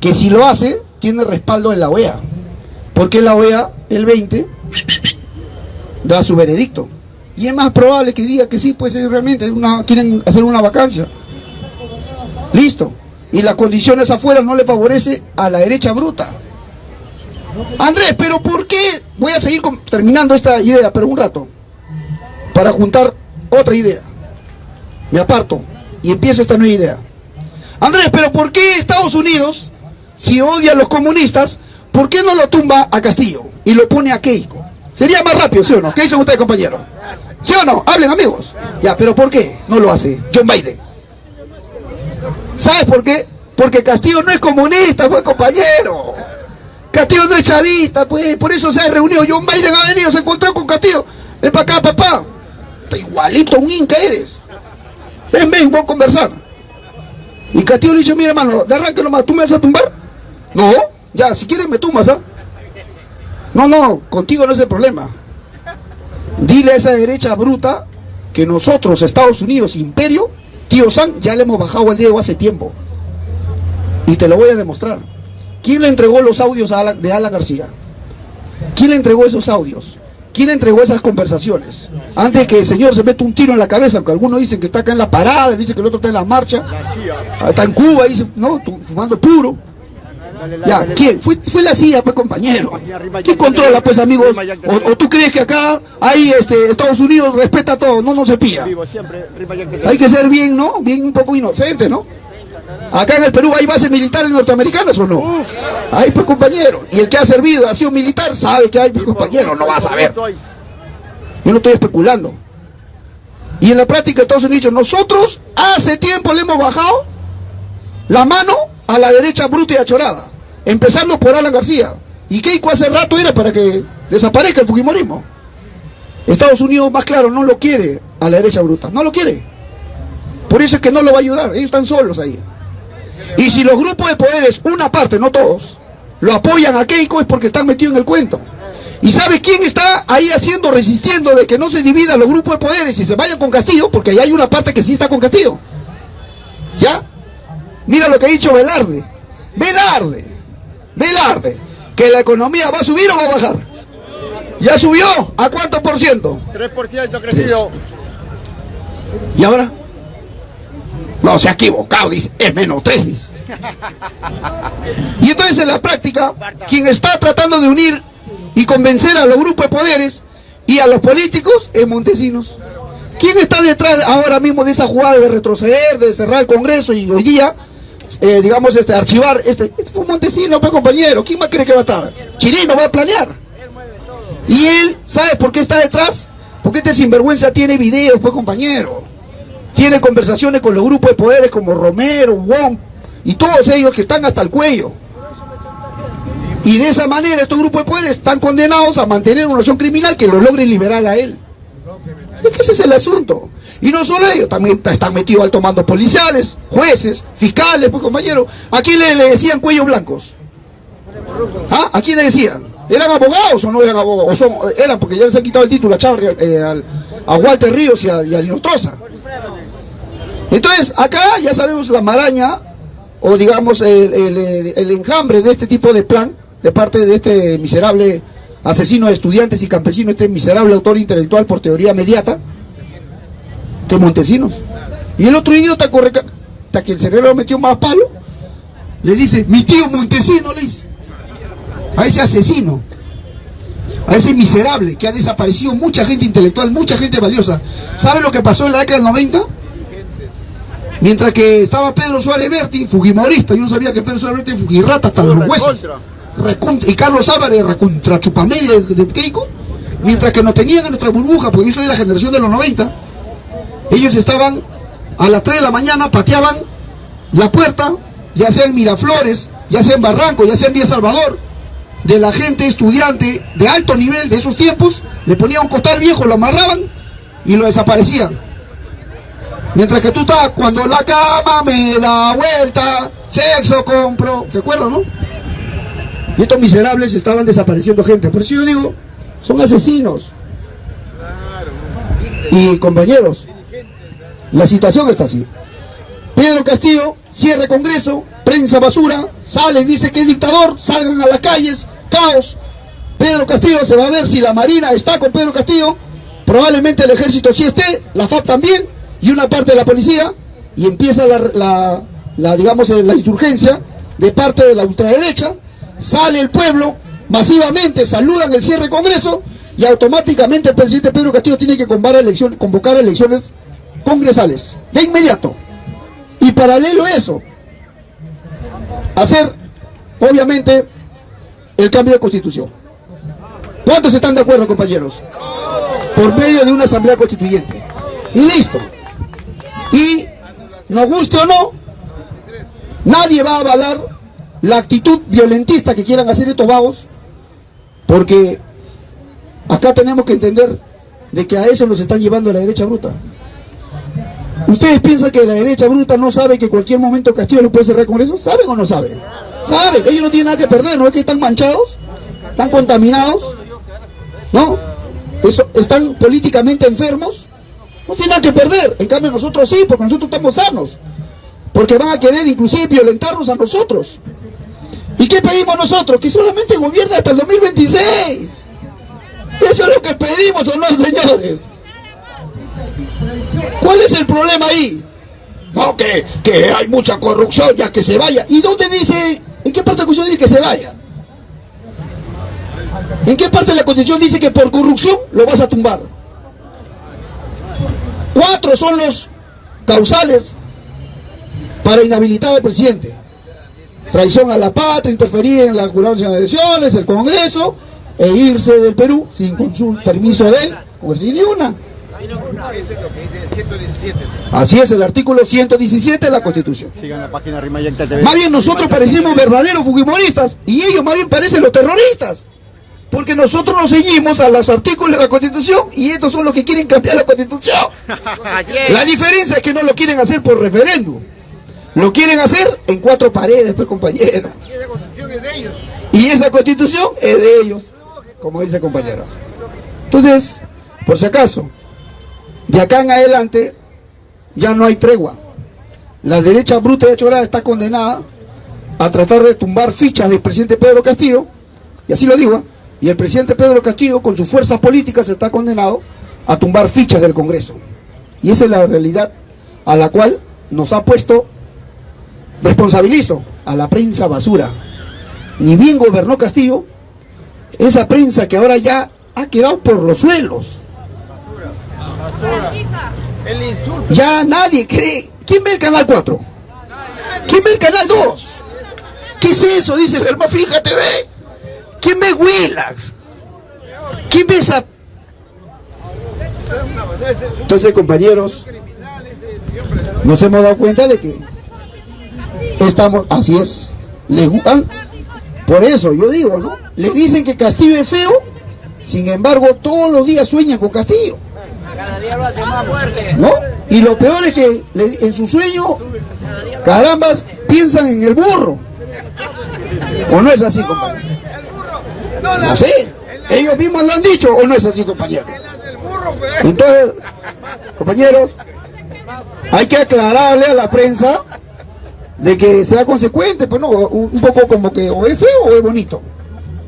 que si lo hace, tiene respaldo en la OEA, porque la OEA el 20 da su veredicto. Y es más probable que diga que sí, pues realmente quieren hacer una vacancia. Listo y las condiciones afuera no le favorece a la derecha bruta. Andrés, pero ¿por qué? Voy a seguir terminando esta idea, pero un rato, para juntar otra idea. Me aparto y empiezo esta nueva idea. Andrés, pero ¿por qué Estados Unidos, si odia a los comunistas, ¿por qué no lo tumba a Castillo y lo pone a Keiko? Sería más rápido, ¿sí o no? ¿Qué dicen ustedes, compañeros? ¿Sí o no? Hablen, amigos. Ya, pero ¿por qué no lo hace John Biden? ¿Sabes por qué? Porque Castillo no es comunista, fue compañero. Castillo no es chavista, pues por eso se ha reunido. John Biden ha venido, se encontró con Castillo. Ven para acá, papá. Igualito, un inca eres. Ven, ven, vamos a conversar. Y Castillo le dice, mira hermano, de arranque nomás, ¿tú me vas a tumbar? No, ya, si quieres me tumbas, ¿ah? No, no, contigo no es el problema. Dile a esa derecha bruta que nosotros, Estados Unidos, imperio, Tío San, ya le hemos bajado al Diego hace tiempo. Y te lo voy a demostrar. ¿Quién le entregó los audios de Alan García? ¿Quién le entregó esos audios? ¿Quién entregó esas conversaciones? Antes que el señor se meta un tiro en la cabeza, porque algunos dicen que está acá en la parada, dicen que el otro está en la marcha, está en Cuba, dice, no, fumando puro. Ya, ¿quién? Fue, fue la CIA, pues compañero. ¿Quién controla, pues amigos? O, tú crees que acá hay este, Estados Unidos respeta todo? No, no se pilla. Hay que ser bien, ¿no? Bien un poco inocente, ¿no? Acá en el Perú hay bases militares norteamericanas o no? Hay pues compañero. Y el que ha servido, ha sido militar, sabe que hay pues, compañero, no va a saber. Yo no estoy especulando. Y en la práctica Estados Unidos, nosotros hace tiempo le hemos bajado la mano a la derecha bruta y achorada. Empezando por Alan García. ¿Y Keiko hace rato era para que desaparezca el Fujimorismo? Estados Unidos, más claro, no lo quiere a la derecha bruta. No lo quiere. Por eso es que no lo va a ayudar. Ellos están solos ahí. Y si los grupos de poderes, una parte, no todos, lo apoyan a Keiko es porque están metidos en el cuento. ¿Y sabe quién está ahí haciendo, resistiendo de que no se dividan los grupos de poderes y se vayan con Castillo? Porque ahí hay una parte que sí está con Castillo. ¿Ya? Mira lo que ha dicho Velarde. Velarde. Velarde. Que la economía va a subir o va a bajar. ¿Ya subió? ¿A cuánto por ciento? 3% crecido. ¿Y ahora? No, se ha equivocado, dice, es menos 3, dice. Y entonces en la práctica, quien está tratando de unir y convencer a los grupos de poderes y a los políticos es Montesinos. ¿Quién está detrás ahora mismo de esa jugada de retroceder, de cerrar el Congreso y hoy día, eh, digamos, este, archivar? Este, este fue Montesinos, pues compañero. ¿Quién más cree que va a estar? Chirino va a planear. Y él, ¿sabe por qué está detrás? Porque este sinvergüenza tiene videos, pues compañero. Tiene conversaciones con los grupos de poderes como Romero, Wong y todos ellos que están hasta el cuello. Y de esa manera estos grupos de poderes están condenados a mantener una acción criminal que lo logre liberar a él. Es que ese es el asunto. Y no solo ellos, también están metidos altos mandos policiales, jueces, fiscales, pues compañero. ¿A quién le, decían cuellos blancos? ¿Ah? ¿A quién le decían? ¿Eran abogados o no eran abogados? O son, eran porque ya les han quitado el título a Chávez, eh, al- a Walter Ríos y a, y a Linostroza. Entonces, acá ya sabemos la maraña, o digamos el, el- enjambre de este tipo de plan, de parte de este miserable asesino de estudiantes y campesinos, este miserable autor intelectual por teoría mediata, de Montesinos. Y el otro idiota corre, hasta que el cerebro metió más palo, le dice, mi tío Montesino, le dice, a ese asesino, a ese miserable que ha desaparecido mucha gente intelectual, mucha gente valiosa. ¿Sabe lo que pasó en la década del 90? Mientras que estaba Pedro Suárez Berti, fujimorista, yo no sabía que Pedro Suárez Berti fujirrata hasta los huesos. Y Carlos Álvarez, recontra chupamedia de, de Keiko, mientras que nos tenían en nuestra burbuja, porque yo soy de la generación de los 90, ellos estaban a las 3 de la mañana, pateaban la puerta, ya sea en Miraflores, ya sea en Barranco, ya sea en Vía Salvador, de la gente estudiante de alto nivel de esos tiempos, le ponían un costal viejo, lo amarraban y lo desaparecían. Mientras que tú estás, cuando la cama me da vuelta, sexo compro, ¿se acuerdan, no? Y estos miserables estaban desapareciendo gente. Por eso yo digo, son asesinos. Y compañeros, la situación está así. Pedro Castillo cierre Congreso, prensa basura, sale dice que es dictador, salgan a las calles, caos. Pedro Castillo se va a ver si la Marina está con Pedro Castillo, probablemente el ejército sí esté, la FAP también, y una parte de la policía, y empieza la, digamos, eh, la insurgencia de parte de la ultraderecha, sale el pueblo, masivamente saludan el cierre de Congreso, y automáticamente el presidente Pedro Castillo tiene que convocar elecciones, convocar elecciones congresales, de inmediato. Y paralelo a eso, hacer, obviamente, el cambio de constitución. ¿Cuántos están de acuerdo, compañeros? Por medio de una asamblea constituyente. Y listo. Y, nos guste o no, nadie va a avalar la actitud violentista que quieran hacer estos vagos, porque acá tenemos que entender de que a eso nos están llevando la derecha bruta. ¿Ustedes piensan que la derecha bruta no sabe que cualquier momento Castillo lo puede cerrar con eso? ¿Saben o no saben? Saben, ellos no tienen nada que perder, ¿no es que están manchados? ¿Están contaminados? ¿No? Eso, ¿Están políticamente enfermos? No tienen nada que perder, en cambio nosotros sí, porque nosotros estamos sanos. Porque van a querer inclusive violentarnos a nosotros. ¿Y qué pedimos nosotros? Que solamente gobierne hasta el 2026. Eso es lo que pedimos o no, señores. ¿Cuál es el problema ahí? No, que, que hay mucha corrupción, ya que se vaya. ¿Y dónde dice, en qué parte de la Constitución dice que se vaya? ¿En qué parte de la Constitución dice que por corrupción lo vas a tumbar? Cuatro son los causales para inhabilitar al presidente. Traición a la patria, interferir en la curación de elecciones, el Congreso, e irse del Perú sin consulta, permiso de él, pues ni una. Así es, el artículo 117 de la Constitución. Más bien nosotros parecemos verdaderos fujimoristas y ellos más bien parecen los terroristas. Porque nosotros nos ceñimos a los artículos de la Constitución y estos son los que quieren cambiar la Constitución. Es. La diferencia es que no lo quieren hacer por referéndum. Lo quieren hacer en cuatro paredes, pues compañero. Y esa constitución es de ellos, como dice el compañero. Entonces, por si acaso, de acá en adelante ya no hay tregua. La derecha bruta de Chorada está condenada a tratar de tumbar fichas del presidente Pedro Castillo, y así lo digo, ¿eh? Y el presidente Pedro Castillo con sus fuerzas políticas está condenado a tumbar fichas del Congreso. Y esa es la realidad a la cual nos ha puesto, responsabilizo, a la prensa basura. Ni bien gobernó Castillo, esa prensa que ahora ya ha quedado por los suelos. Ya nadie cree. ¿Quién ve el canal 4? ¿Quién ve el canal 2? ¿Qué es eso? Dice hermano, fíjate, ve. ¿Quién ve Willax? ¿Quién ve esa? Entonces, compañeros, nos hemos dado cuenta de que estamos, así es, les gustan, por eso yo digo, ¿no? Les dicen que Castillo es feo, sin embargo, todos los días sueñan con Castillo. Cada día lo hace más fuerte. ¿no? Y lo peor es que en su sueño, carambas, piensan en el burro. ¿O no es así, compañero? No sé. Ellos mismos lo han dicho, ¿o no es así, compañero? Entonces, compañeros, hay que aclararle a la prensa de que sea consecuente, pues no, un un poco como que o es feo o es bonito.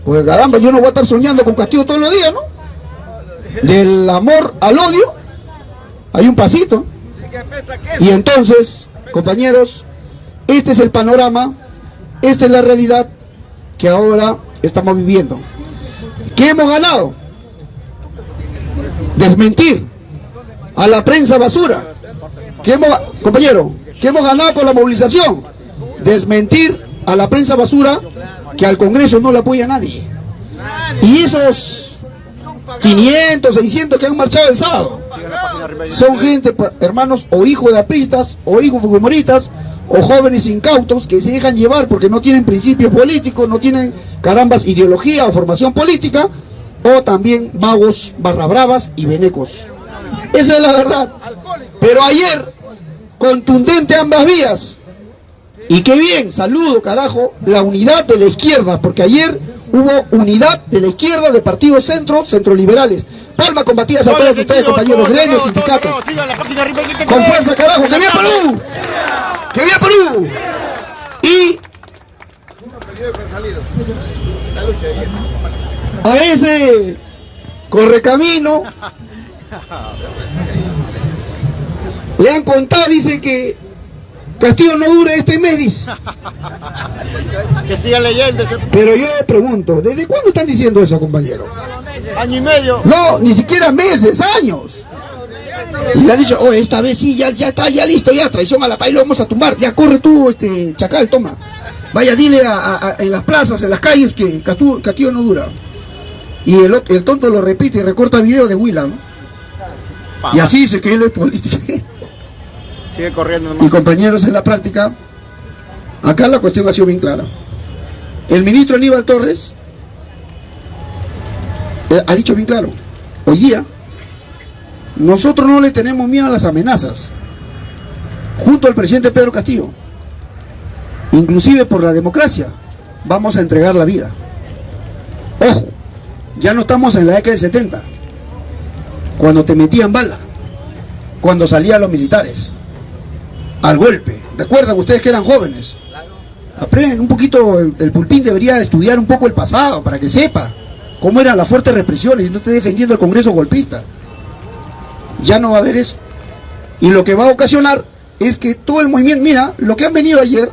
Pues caramba, yo no voy a estar soñando con Castillo todos los días, ¿no? Del amor al odio, hay un pasito. Y entonces, compañeros, este es el panorama, esta es la realidad que ahora estamos viviendo. ¿Qué hemos ganado? Desmentir a la prensa basura. ¿Qué hemos, compañero, ¿qué hemos ganado con la movilización? Desmentir a la prensa basura que al Congreso no le apoya nadie. Y esos 500, 600 que han marchado el sábado son gente, hermanos, o hijos de apristas, o hijos humoristas, o jóvenes incautos que se dejan llevar porque no tienen principios políticos, no tienen carambas ideología o formación política, o también vagos, barra bravas y venecos. Esa es la verdad. Pero ayer, contundente ambas vías. Y qué bien, saludo, carajo, la unidad de la izquierda, porque ayer hubo unidad de la izquierda de partidos centro, centroliberales. Palma combatidas a todos ustedes, compañeros, gremios, sindicatos. Con fuerza, carajo, que viva Perú. Que viva Perú. Y a ese correcamino le han contado, dice que Castillo no dura este mes, dice. Que sigan leyendo ese Pero yo pregunto, ¿desde cuándo están diciendo eso, compañero? año y medio. No, ni siquiera meses, años. Y le han dicho, oh, esta vez sí, ya, ya está, ya listo, ya, traición a la país, lo vamos a tumbar. Ya corre tú, este, chacal, toma. Vaya, dile a, a- a- en las plazas, en las calles, que Catu- Castillo no dura. Y el, el tonto lo repite y recorta video de Willam. Y así dice que él es político. Sigue corriendo Y nomás. compañeros, en la práctica, acá la cuestión ha sido bien clara. El ministro Aníbal Torres eh, ha dicho bien claro, hoy día nosotros no le tenemos miedo a las amenazas, junto al presidente Pedro Castillo, inclusive por la democracia, vamos a entregar la vida. Ojo, ya no estamos en la década del 70, cuando te metían bala, cuando salían los militares al golpe. Recuerdan ustedes que eran jóvenes. Aprenden un poquito, el, el pulpín debería estudiar un poco el pasado para que sepa cómo eran las fuertes represiones y no esté defendiendo el Congreso golpista. Ya no va a haber eso. Y lo que va a ocasionar es que todo el movimiento, mira, lo que han venido ayer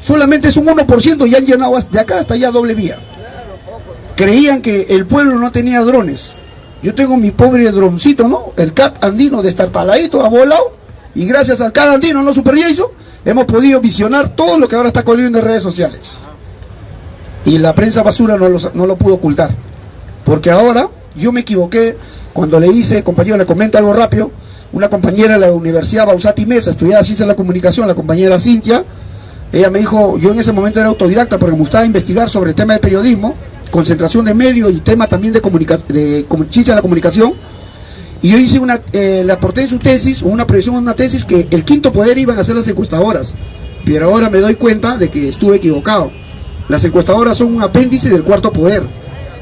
solamente es un 1% y han llenado de acá hasta allá doble vía. Creían que el pueblo no tenía drones. Yo tengo mi pobre droncito, ¿no? El cat andino destartaladito, ha volado y gracias al cada andino, no Super Jason, hemos podido visionar todo lo que ahora está corriendo en redes sociales. Y la prensa basura no lo, no lo pudo ocultar. Porque ahora yo me equivoqué cuando le hice, compañero, le comento algo rápido, una compañera de la Universidad Bausati Mesa, estudiaba Ciencia de la Comunicación, la compañera Cintia, ella me dijo, yo en ese momento era autodidacta porque me gustaba investigar sobre el tema de periodismo, concentración de medios y tema también de, de ciencia de la comunicación, y yo hice una, eh, le aporté en su tesis, una proyección, una tesis, que el quinto poder iban a ser las encuestadoras, pero ahora me doy cuenta de que estuve equivocado. Las encuestadoras son un apéndice del cuarto poder,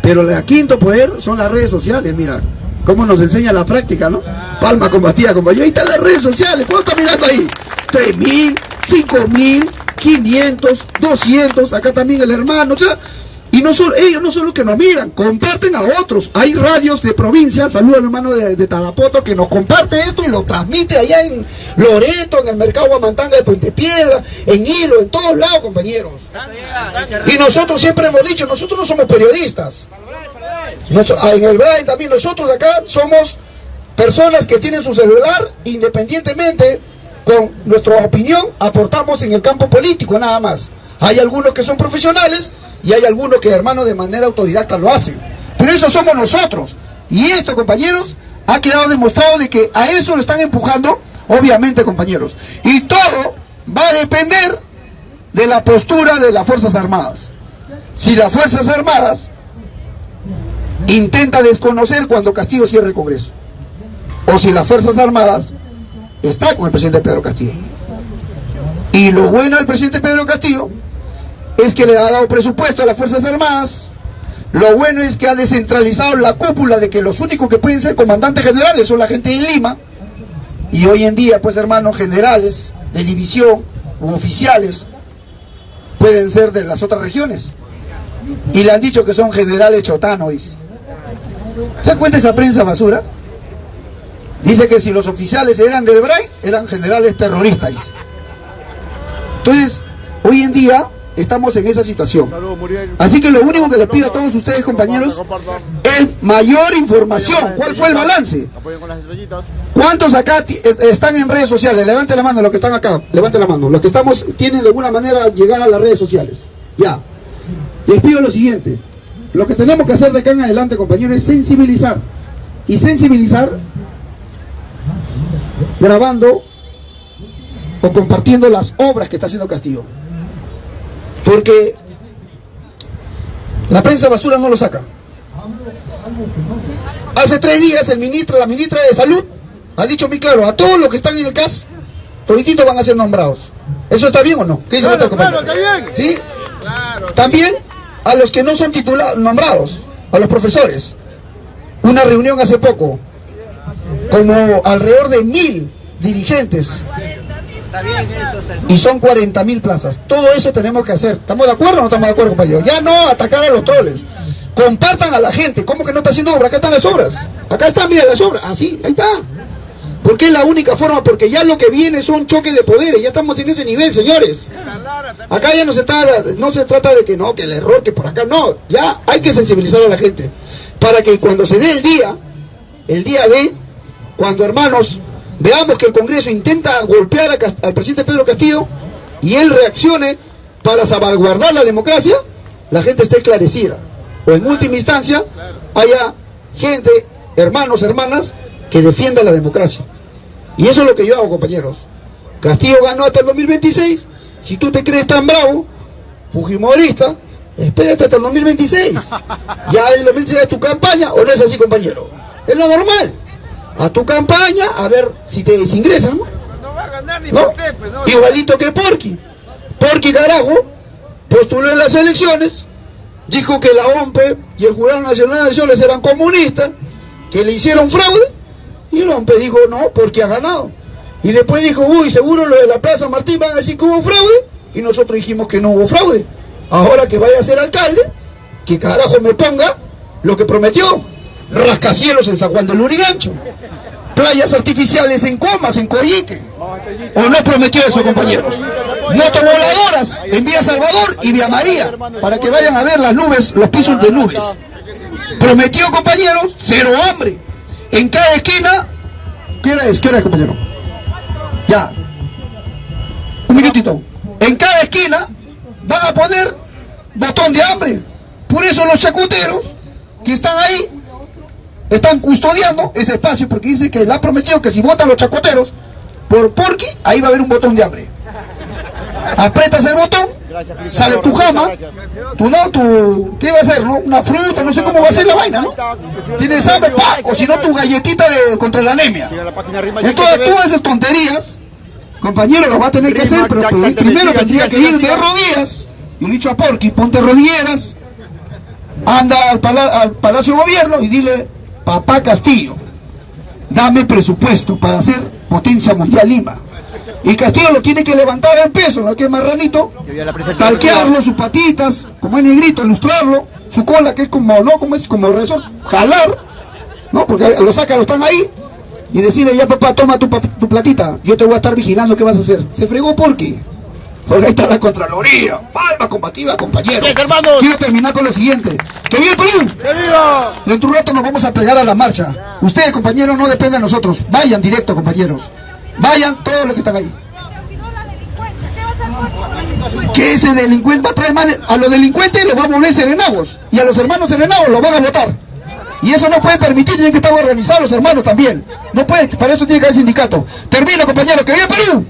pero el quinto poder son las redes sociales, mira cómo nos enseña la práctica, ¿no? Palma combatida, compañero. Ahí están las redes sociales. ¿Cuánto está mirando ahí? 3.000, 5.000, 500, 200. Acá también el hermano. O sea, y no solo ellos, no solo que nos miran, comparten a otros. Hay radios de provincia, saludos al hermano de, de, Tarapoto, que nos comparte esto y lo transmite allá en Loreto, en el mercado Guamantanga de Puente Piedra, en Hilo, en todos lados, compañeros. Y nosotros siempre hemos dicho, nosotros no somos periodistas. Ah, en el Brain también nosotros acá somos personas que tienen su celular independientemente con nuestra opinión aportamos en el campo político nada más. Hay algunos que son profesionales y hay algunos que hermano de manera autodidacta lo hacen. Pero eso somos nosotros. Y esto compañeros ha quedado demostrado de que a eso lo están empujando obviamente compañeros. Y todo va a depender de la postura de las Fuerzas Armadas. Si las Fuerzas Armadas intenta desconocer cuando Castillo cierre el Congreso. O si las Fuerzas Armadas está con el presidente Pedro Castillo. Y lo bueno del presidente Pedro Castillo es que le ha dado presupuesto a las Fuerzas Armadas. Lo bueno es que ha descentralizado la cúpula de que los únicos que pueden ser comandantes generales son la gente de Lima. Y hoy en día, pues hermanos, generales de división u oficiales pueden ser de las otras regiones. Y le han dicho que son generales chotanos, dice. ¿Te das cuenta esa prensa basura? Dice que si los oficiales eran del BRAI, eran generales terroristas. Entonces, hoy en día estamos en esa situación. Así que lo único que les pido a todos ustedes, compañeros, es mayor información. ¿Cuál fue el balance? ¿Cuántos acá están en redes sociales? Levante la mano los que están acá. Levante la mano. Los que estamos tienen de alguna manera llegada a las redes sociales. Ya. Les pido lo siguiente. Lo que tenemos que hacer de acá en adelante, compañeros, es sensibilizar. Y sensibilizar grabando o compartiendo las obras que está haciendo Castillo. Porque la prensa basura no lo saca. Hace tres días el ministro, la ministra de Salud ha dicho muy claro, a todos los que están en el CAS, todititos van a ser nombrados. ¿Eso está bien o no? ¿Qué dice claro, está bien. ¿Sí? También a los que no son titulados, nombrados, a los profesores. Una reunión hace poco, como alrededor de mil dirigentes. Y son 40 mil plazas. Todo eso tenemos que hacer. ¿Estamos de acuerdo o no estamos de acuerdo, compañeros? Ya no atacar a los troles. Compartan a la gente. ¿Cómo que no está haciendo obra? Acá están las obras. Acá están, mira, las obras. Así, ahí está. Porque es la única forma, porque ya lo que viene son choques de poderes, ya estamos en ese nivel, señores. Acá ya no se, trata, no se trata de que no, que el error, que por acá no, ya hay que sensibilizar a la gente. Para que cuando se dé el día, el día de, cuando hermanos, veamos que el Congreso intenta golpear al presidente Pedro Castillo y él reaccione para salvaguardar la democracia, la gente esté esclarecida. O en última instancia, haya gente, hermanos, hermanas, que defienda la democracia. Y eso es lo que yo hago, compañeros. Castillo ganó hasta el 2026. Si tú te crees tan bravo, Fujimorista, espérate hasta el 2026. Ya el 2026 es tu campaña, ¿o no es así, compañero? Es lo normal. A tu campaña, a ver si te desingresan. ¿no? No va a ganar ni ¿No? Usted, pues, no. Igualito que Porqui. Porqui carajo postuló en las elecciones, dijo que la OMPE y el Jurado Nacional de Elecciones eran comunistas, que le hicieron fraude y el hombre dijo, no, porque ha ganado. Y después dijo, uy, seguro lo de la Plaza Martín van a decir que hubo fraude. Y nosotros dijimos que no hubo fraude. Ahora que vaya a ser alcalde, que carajo me ponga lo que prometió. Rascacielos en San Juan del Lurigancho. Playas artificiales en Comas, en Coyique. ¿O no prometió eso, compañeros? Motovoladoras en Vía Salvador y Vía María, para que vayan a ver las nubes, los pisos de nubes. Prometió, compañeros, cero hambre. En cada esquina, ¿qué hora es? ¿Qué hora es, compañero? Ya. Un minutito. En cada esquina van a poner botón de hambre. Por eso los chacuteros que están ahí están custodiando ese espacio porque dice que le ha prometido que si votan los chacoteros por Porky, ahí va a haber un botón de hambre. Apretas el botón, sale tu jama, tú no, tu, ¿qué va a hacer? No? Una fruta, no sé cómo va a ser la vaina, ¿no? Tienes hambre, pa, o si no tu galletita de, contra la anemia. Entonces todas esas tonterías, compañero, lo va a tener que hacer, pero primero tendría que ir de rodillas, y he dicho a Porky, ponte rodilleras, anda al, pala- al Palacio de Gobierno y dile, papá Castillo, dame presupuesto para hacer potencia mundial Lima. Y Castillo lo tiene que levantar en peso, ¿no? Que es marranito, talquearlo, sus patitas, como es negrito, ilustrarlo, su cola que es como, ¿no? Como es como resort, jalar, ¿no? Porque lo saca, lo están ahí, y decirle, ya papá, toma tu, tu platita, yo te voy a estar vigilando qué vas a hacer. Se fregó porque porque ahí está la Contraloría. Palma combativa, compañero. Hermanos. Quiero terminar con lo siguiente. ¡Que viva el Perú! ¡Que viva! Dentro de un rato nos vamos a pegar a la marcha. Ustedes, compañeros, no dependen de nosotros. Vayan directo, compañeros. Vayan todos los que están ahí. Que ese delincuente va a traer más... A los delincuentes los va a volver serenagos. Y a los hermanos serenagos los van a votar. Y eso no puede permitir, tienen que estar organizados los hermanos también. No puede, para eso tiene que haber sindicato. Termino, compañeros. ¡Que viva Perú!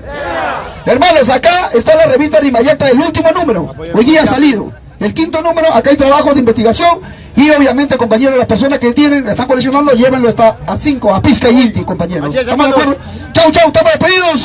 Hermanos, acá está la revista Rimayacta, el último número. Hoy día ha salido. El quinto número, acá hay trabajo de investigación. Y obviamente, compañeros, las personas que tienen, están coleccionando, llévenlo hasta a 5, a Pizca y Inti, compañeros. ¿Estamos de hermanos. acuerdo? Chau, chau, estamos despedidos.